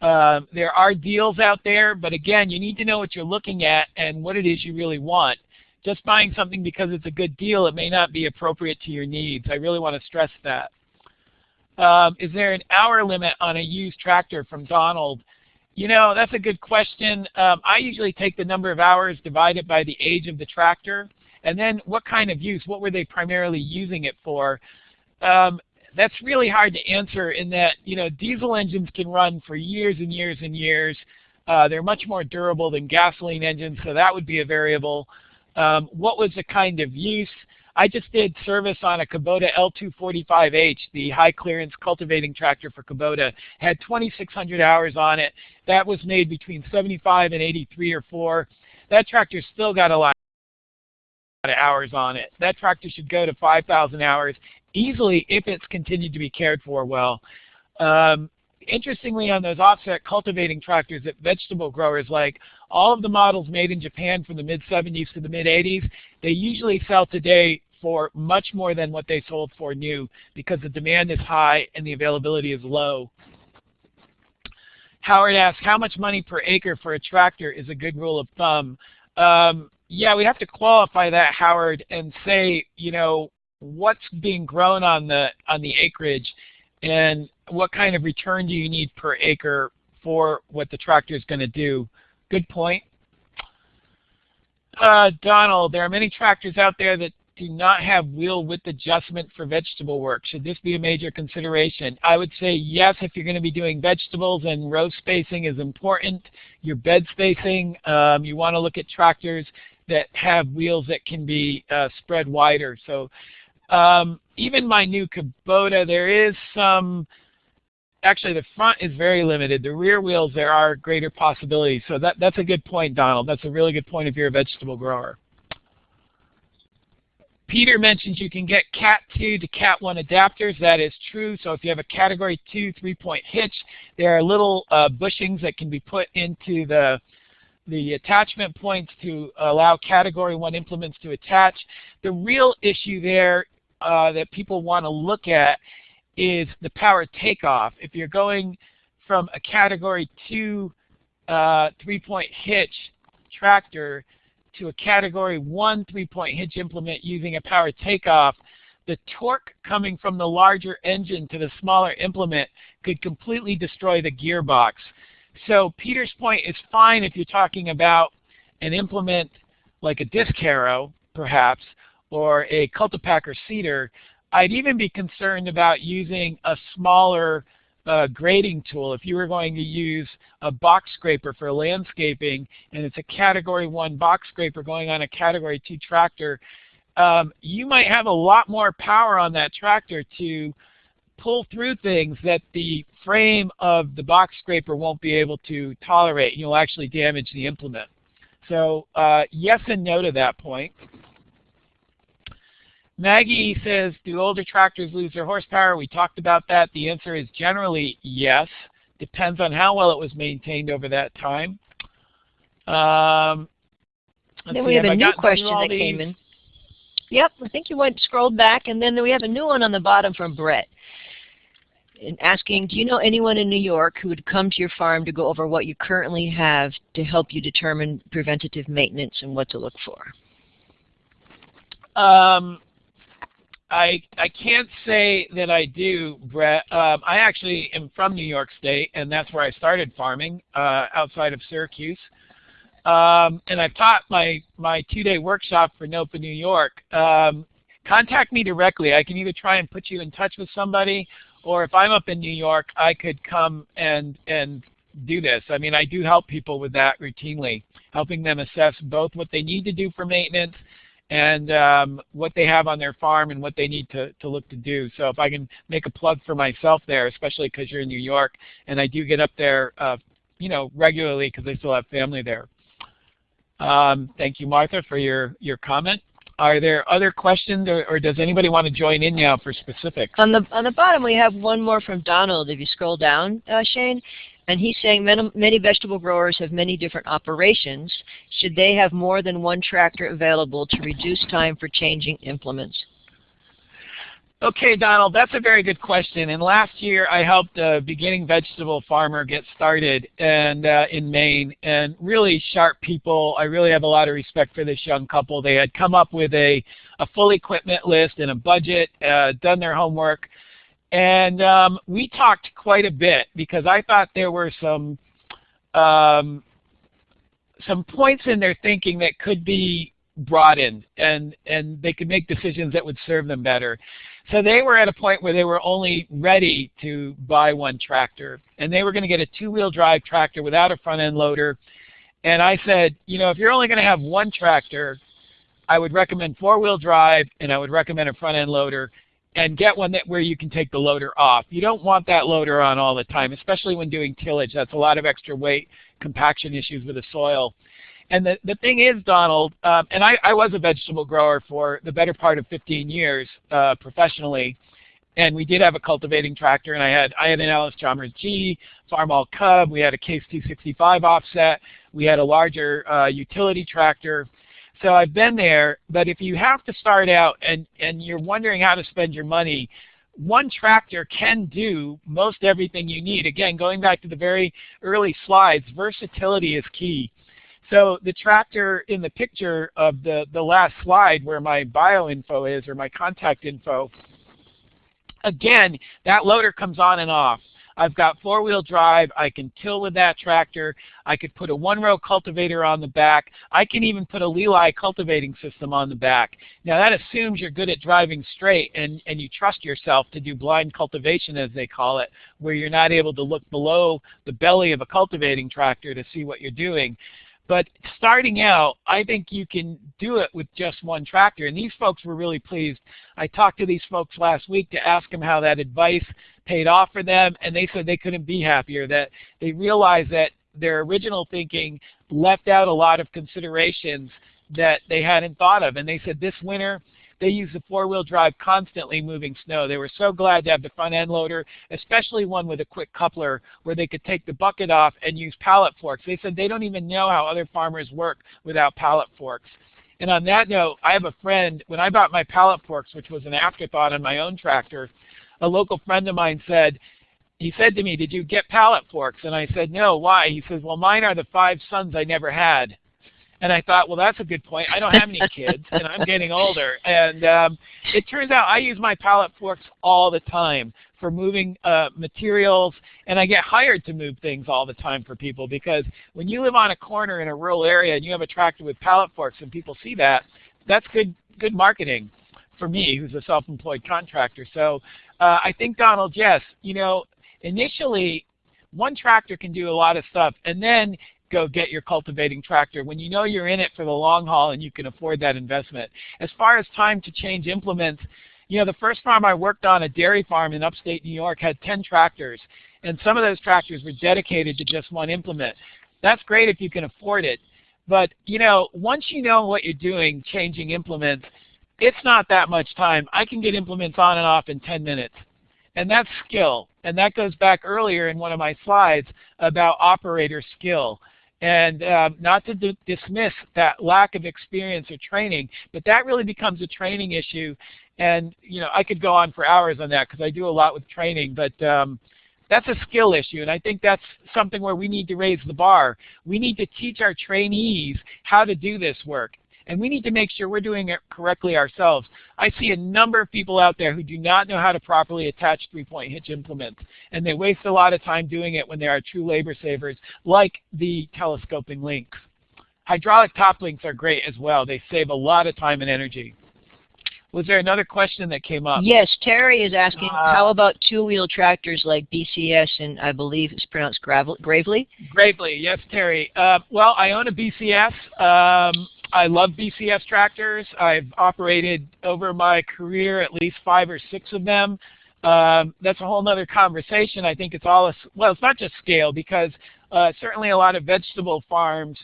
Um, there are deals out there, but again, you need to know what you're looking at and what it is you really want. Just buying something because it's a good deal, it may not be appropriate to your needs. I really want to stress that. Um, is there an hour limit on a used tractor from Donald? You know, that's a good question. Um, I usually take the number of hours divided by the age of the tractor, and then what kind of use, what were they primarily using it for? Um, that's really hard to answer in that, you know, diesel engines can run for years and years and years. Uh, they're much more durable than gasoline engines, so that would be a variable. Um, what was the kind of use? I just did service on a Kubota L245H, the high clearance cultivating tractor for Kubota. Had 2,600 hours on it. That was made between 75 and 83 or 4. That tractor still got a lot of hours on it. That tractor should go to 5,000 hours easily if it's continued to be cared for well. Um, interestingly, on those offset cultivating tractors that vegetable growers like, all of the models made in Japan from the mid-70s to the mid-80s, they usually sell today for much more than what they sold for new because the demand is high and the availability is low. Howard asks, how much money per acre for a tractor is a good rule of thumb? Um, yeah, we have to qualify that, Howard, and say, you know, what's being grown on the on the acreage and what kind of return do you need per acre for what the tractor is going to do. Good point. Uh, Donald, there are many tractors out there that do not have wheel width adjustment for vegetable work. Should this be a major consideration? I would say yes if you're going to be doing vegetables and row spacing is important. Your bed spacing, um, you want to look at tractors that have wheels that can be uh, spread wider. So um, even my new Kubota, there is some actually the front is very limited. The rear wheels, there are greater possibilities. So that, that's a good point, Donald. That's a really good point if you're a vegetable grower. Peter mentions you can get Cat 2 to Cat 1 adapters. That is true. So if you have a Category 2 three-point hitch, there are little uh, bushings that can be put into the the attachment points to allow Category 1 implements to attach. The real issue there uh, that people want to look at is the power takeoff. If you're going from a category 2 uh, three-point hitch tractor to a category 1 three-point hitch implement using a power takeoff, the torque coming from the larger engine to the smaller implement could completely destroy the gearbox. So Peter's point is fine if you're talking about an implement like a disc harrow, perhaps, or a cultipacker seeder, I'd even be concerned about using a smaller uh, grading tool. If you were going to use a box scraper for landscaping and it's a category one box scraper going on a category two tractor, um, you might have a lot more power on that tractor to pull through things that the frame of the box scraper won't be able to tolerate. You'll actually damage the implement. So uh, yes and no to that point. Maggie says, do older tractors lose their horsepower? We talked about that. The answer is generally yes. Depends on how well it was maintained over that time. Um, then we have, have a new question that these? came in. Yep, I think you went scrolled back, and then we have a new one on the bottom from Brett. asking, do you know anyone in New York who would come to your farm to go over what you currently have to help you determine preventative maintenance and what to look for? Um, I I can't say that I do, Brett. Um, I actually am from New York State, and that's where I started farming uh, outside of Syracuse. Um, and I've taught my my two-day workshop for NOFA New York. Um, contact me directly. I can either try and put you in touch with somebody, or if I'm up in New York, I could come and and do this. I mean, I do help people with that routinely, helping them assess both what they need to do for maintenance and um, what they have on their farm and what they need to, to look to do. So if I can make a plug for myself there, especially because you're in New York, and I do get up there, uh, you know, regularly because I still have family there. Um, thank you, Martha, for your, your comment. Are there other questions, or, or, does anybody want to join in now for specifics? On the on the bottom, we have one more from Donald. If you scroll down, uh, Shane, and he's saying many, many vegetable growers have many different operations. Should they have more than one tractor available to reduce time for changing implements? Okay, Donald, that's a very good question. And last year I helped a beginning vegetable farmer get started and uh, in Maine and really sharp people. I really have a lot of respect for this young couple. They had come up with a, a full equipment list and a budget, uh, done their homework. And um, we talked quite a bit because I thought there were some um, some points in their thinking that could be broadened and, and they could make decisions that would serve them better. So they were at a point where they were only ready to buy one tractor. And they were going to get a two-wheel drive tractor without a front-end loader. And I said, you know, if you're only going to have one tractor, I would recommend four-wheel drive and I would recommend a front-end loader and get one that where you can take the loader off. You don't want that loader on all the time, especially when doing tillage. That's a lot of extra weight, compaction issues with the soil. And the, the thing is, Donald, um, and I, I was a vegetable grower for the better part of 15 years uh, professionally, and we did have a cultivating tractor, and I had I had an Allis-Chalmers G, Farmall Cub, we had a Case 265 offset, we had a larger uh, utility tractor. So I've been there, but if you have to start out and, and you're wondering how to spend your money, one tractor can do most everything you need. Again, going back to the very early slides, versatility is key. So the tractor in the picture of the, the last slide where my bio info is or my contact info, again, that loader comes on and off. I've got four-wheel drive. I can till with that tractor. I could put a one-row cultivator on the back. I can even put a Lely cultivating system on the back. Now that assumes you're good at driving straight and, and you trust yourself to do blind cultivation as they call it, where you're not able to look below the belly of a cultivating tractor to see what you're doing. But starting out, I think you can do it with just one tractor. And these folks were really pleased. I talked to these folks last week to ask them how that advice paid off for them, and they said they couldn't be happier, that they realized that their original thinking left out a lot of considerations that they hadn't thought of. And they said this winter, they use the four-wheel drive constantly moving snow. They were so glad to have the front end loader, especially one with a quick coupler where they could take the bucket off and use pallet forks. They said they don't even know how other farmers work without pallet forks. And on that note, I have a friend, when I bought my pallet forks, which was an afterthought on my own tractor, a local friend of mine said, he said to me, did you get pallet forks? And I said, no, why? He says, well, mine are the five sons I never had. And I thought, well, that's a good point. I don't have any kids, and I'm getting older. And um, it turns out I use my pallet forks all the time for moving uh, materials, and I get hired to move things all the time for people because when you live on a corner in a rural area and you have a tractor with pallet forks and people see that, that's good good marketing for me, who's a self-employed contractor. So uh, I think, Donald, yes, you know, initially one tractor can do a lot of stuff, and then go get your cultivating tractor when you know you're in it for the long haul and you can afford that investment. As far as time to change implements, you know, the first farm I worked on, a dairy farm in upstate New York, had 10 tractors. And some of those tractors were dedicated to just one implement. That's great if you can afford it. But, you know, once you know what you're doing, changing implements, it's not that much time. I can get implements on and off in 10 minutes. And that's skill. And that goes back earlier in one of my slides about operator skill. And um, not to dismiss that lack of experience or training, but that really becomes a training issue. And you know, I could go on for hours on that because I do a lot with training, but um, that's a skill issue, and I think that's something where we need to raise the bar. We need to teach our trainees how to do this work. And we need to make sure we're doing it correctly ourselves. I see a number of people out there who do not know how to properly attach three-point hitch implements, and they waste a lot of time doing it when they are true labor savers, like the telescoping links. Hydraulic top links are great as well. They save a lot of time and energy. Was there another question that came up? Yes, Terry is asking, uh, how about two-wheel tractors like BCS and I believe it's pronounced Gravely? Gravely, yes, Terry. Uh, well, I own a BCS. Um, I love BCS tractors. I've operated over my career at least five or six of them. Um, that's a whole other conversation. I think it's all, a, well, it's not just scale because uh, certainly a lot of vegetable farms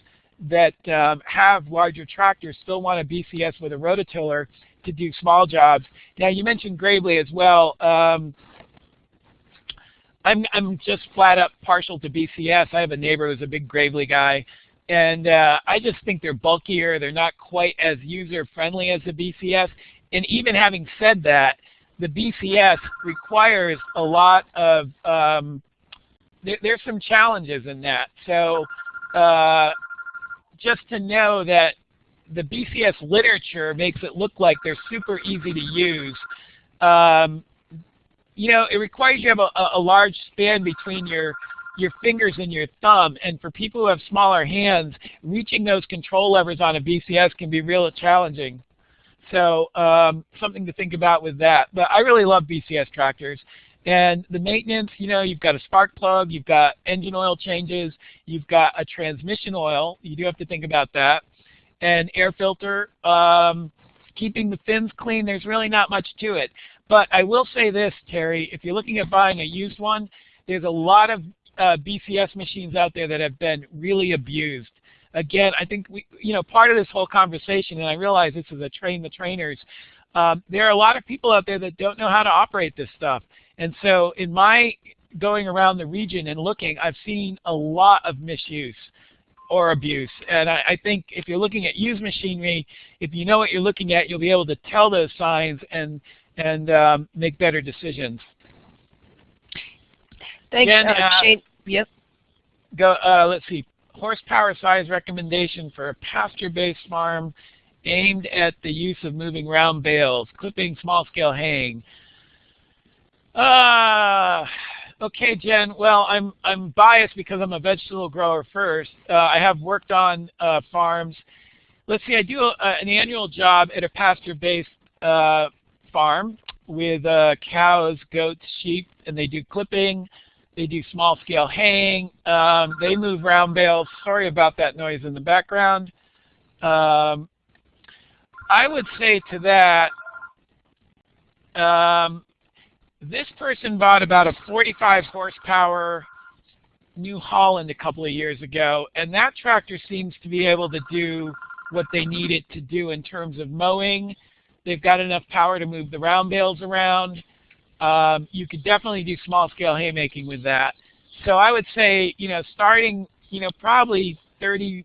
that um, have larger tractors still want a BCS with a rototiller to do small jobs. Now you mentioned Gravely as well. Um, I'm, I'm just flat up partial to BCS. I have a neighbor who's a big Gravely guy. And uh, I just think they're bulkier. They're not quite as user-friendly as the BCS. And even having said that, the BCS requires a lot of, um, there, there's some challenges in that. So uh, just to know that the BCS literature makes it look like they're super easy to use. Um, you know, it requires you have a, a large span between your your fingers and your thumb. And for people who have smaller hands, reaching those control levers on a BCS can be real challenging. So um, something to think about with that. But I really love BCS tractors. And the maintenance, you know, you've got a spark plug, you've got engine oil changes, you've got a transmission oil. You do have to think about that. And air filter, um, keeping the fins clean, there's really not much to it. But I will say this, Terry, if you're looking at buying a used one, there's a lot of uh, BCS machines out there that have been really abused. Again, I think we, you know, part of this whole conversation, and I realize this is a train the trainers, um, there are a lot of people out there that don't know how to operate this stuff. And so in my going around the region and looking, I've seen a lot of misuse or abuse. And I, I, think if you're looking at used machinery, if you know what you're looking at, you'll be able to tell those signs and, and um, make better decisions. Thanks, Jen, uh, Shane. Yep. Go. Uh, let's see. Horsepower size recommendation for a pasture-based farm aimed at the use of moving round bales, clipping, small-scale haying. Uh, okay, Jen. Well, I'm I'm biased because I'm a vegetable grower first. Uh, I have worked on uh, farms. Let's see. I do a, an annual job at a pasture-based uh, farm with uh, cows, goats, sheep, and they do clipping. They do small scale haying. Um, they move round bales. Sorry about that noise in the background. Um, I would say to that, um, this person bought about a 45 horsepower New Holland a couple of years ago, and that tractor seems to be able to do what they need it to do in terms of mowing. They've got enough power to move the round bales around. Um, you could definitely do small scale haymaking with that. So I would say, you know, starting, you know, probably 30,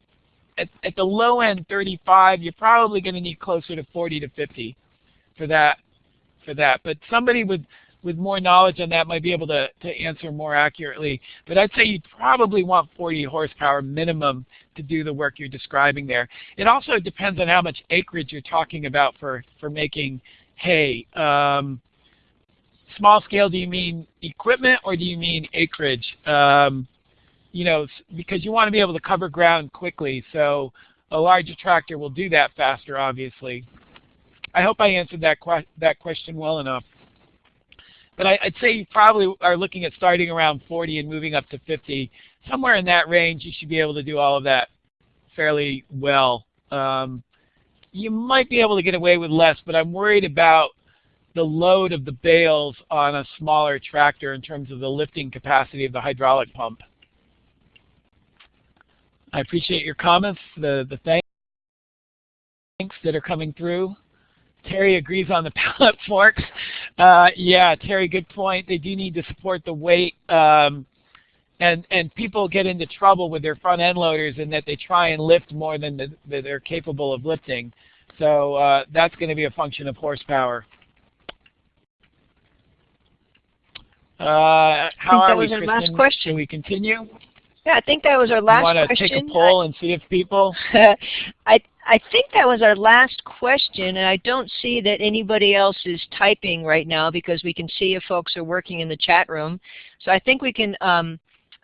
at, at the low end 35, you're probably going to need closer to 40 to 50 for that. For that, but somebody with with more knowledge on that might be able to, to answer more accurately. But I'd say you'd probably want 40 horsepower minimum to do the work you're describing there. It also depends on how much acreage you're talking about for, for making hay. Um, small scale, do you mean equipment or do you mean acreage? Um, you know, because you want to be able to cover ground quickly. So a larger tractor will do that faster, obviously. I hope I answered that, que that question well enough. But I, would say you probably are looking at starting around 40 and moving up to 50. Somewhere in that range, you should be able to do all of that fairly well. Um, you might be able to get away with less, but I'm worried about the load of the bales on a smaller tractor in terms of the lifting capacity of the hydraulic pump. I appreciate your comments, the, the thanks that are coming through. Terry agrees on the (laughs) pallet forks. Uh, yeah, Terry, good point. They do need to support the weight. Um, and and people get into trouble with their front end loaders in that they try and lift more than the, they're capable of lifting. So uh, that's going to be a function of horsepower. Uh, how are was we, our Kristen? last question. Can we continue? Yeah, I think that was our you last want to take a poll and see if people? (laughs) I I think that was our last question, and I don't see that anybody else is typing right now because we can see if folks are working in the chat room. So I think we can um,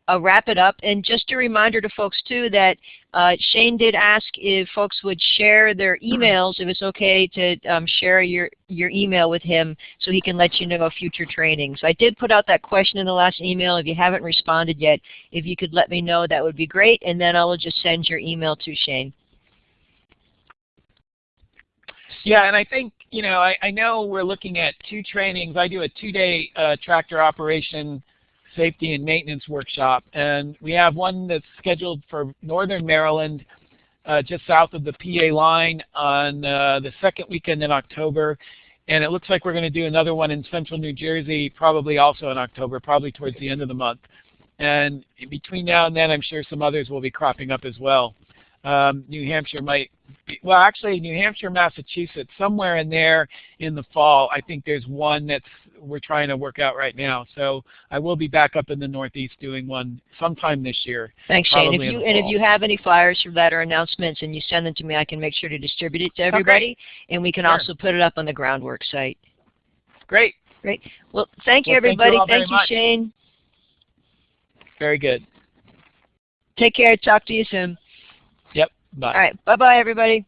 uh, wrap it up. And just a reminder to folks too that uh, Shane did ask if folks would share their emails, if it's okay to um, share your, your email with him so he can let you know of future trainings. I did put out that question in the last email. If you haven't responded yet, if you could let me know, that would be great. And then I'll just send your email to Shane. Yeah, and I think, you know, I, I know we're looking at two trainings. I do a two-day uh, tractor operation safety and maintenance workshop, and we have one that's scheduled for northern Maryland, uh, just south of the PA line on uh, the second weekend in October. And it looks like we're going to do another one in central New Jersey, probably also in October, probably towards the end of the month. And between now and then, I'm sure some others will be cropping up as well. Um, New Hampshire might, be, well actually New Hampshire, Massachusetts, somewhere in there in the fall, I think there's one that's we're trying to work out right now. So I will be back up in the Northeast doing one sometime this year. Thanks, Shane. If you and if you have any flyers for that or announcements and you send them to me, I can make sure to distribute it to everybody, Okay. and we can Sure. also put it up on the groundwork site. Great, Well, thank you, Well, thank you everybody. very you. Shane. very good. Take care. Talk to you soon. Yep, bye. All right. Bye-bye, everybody.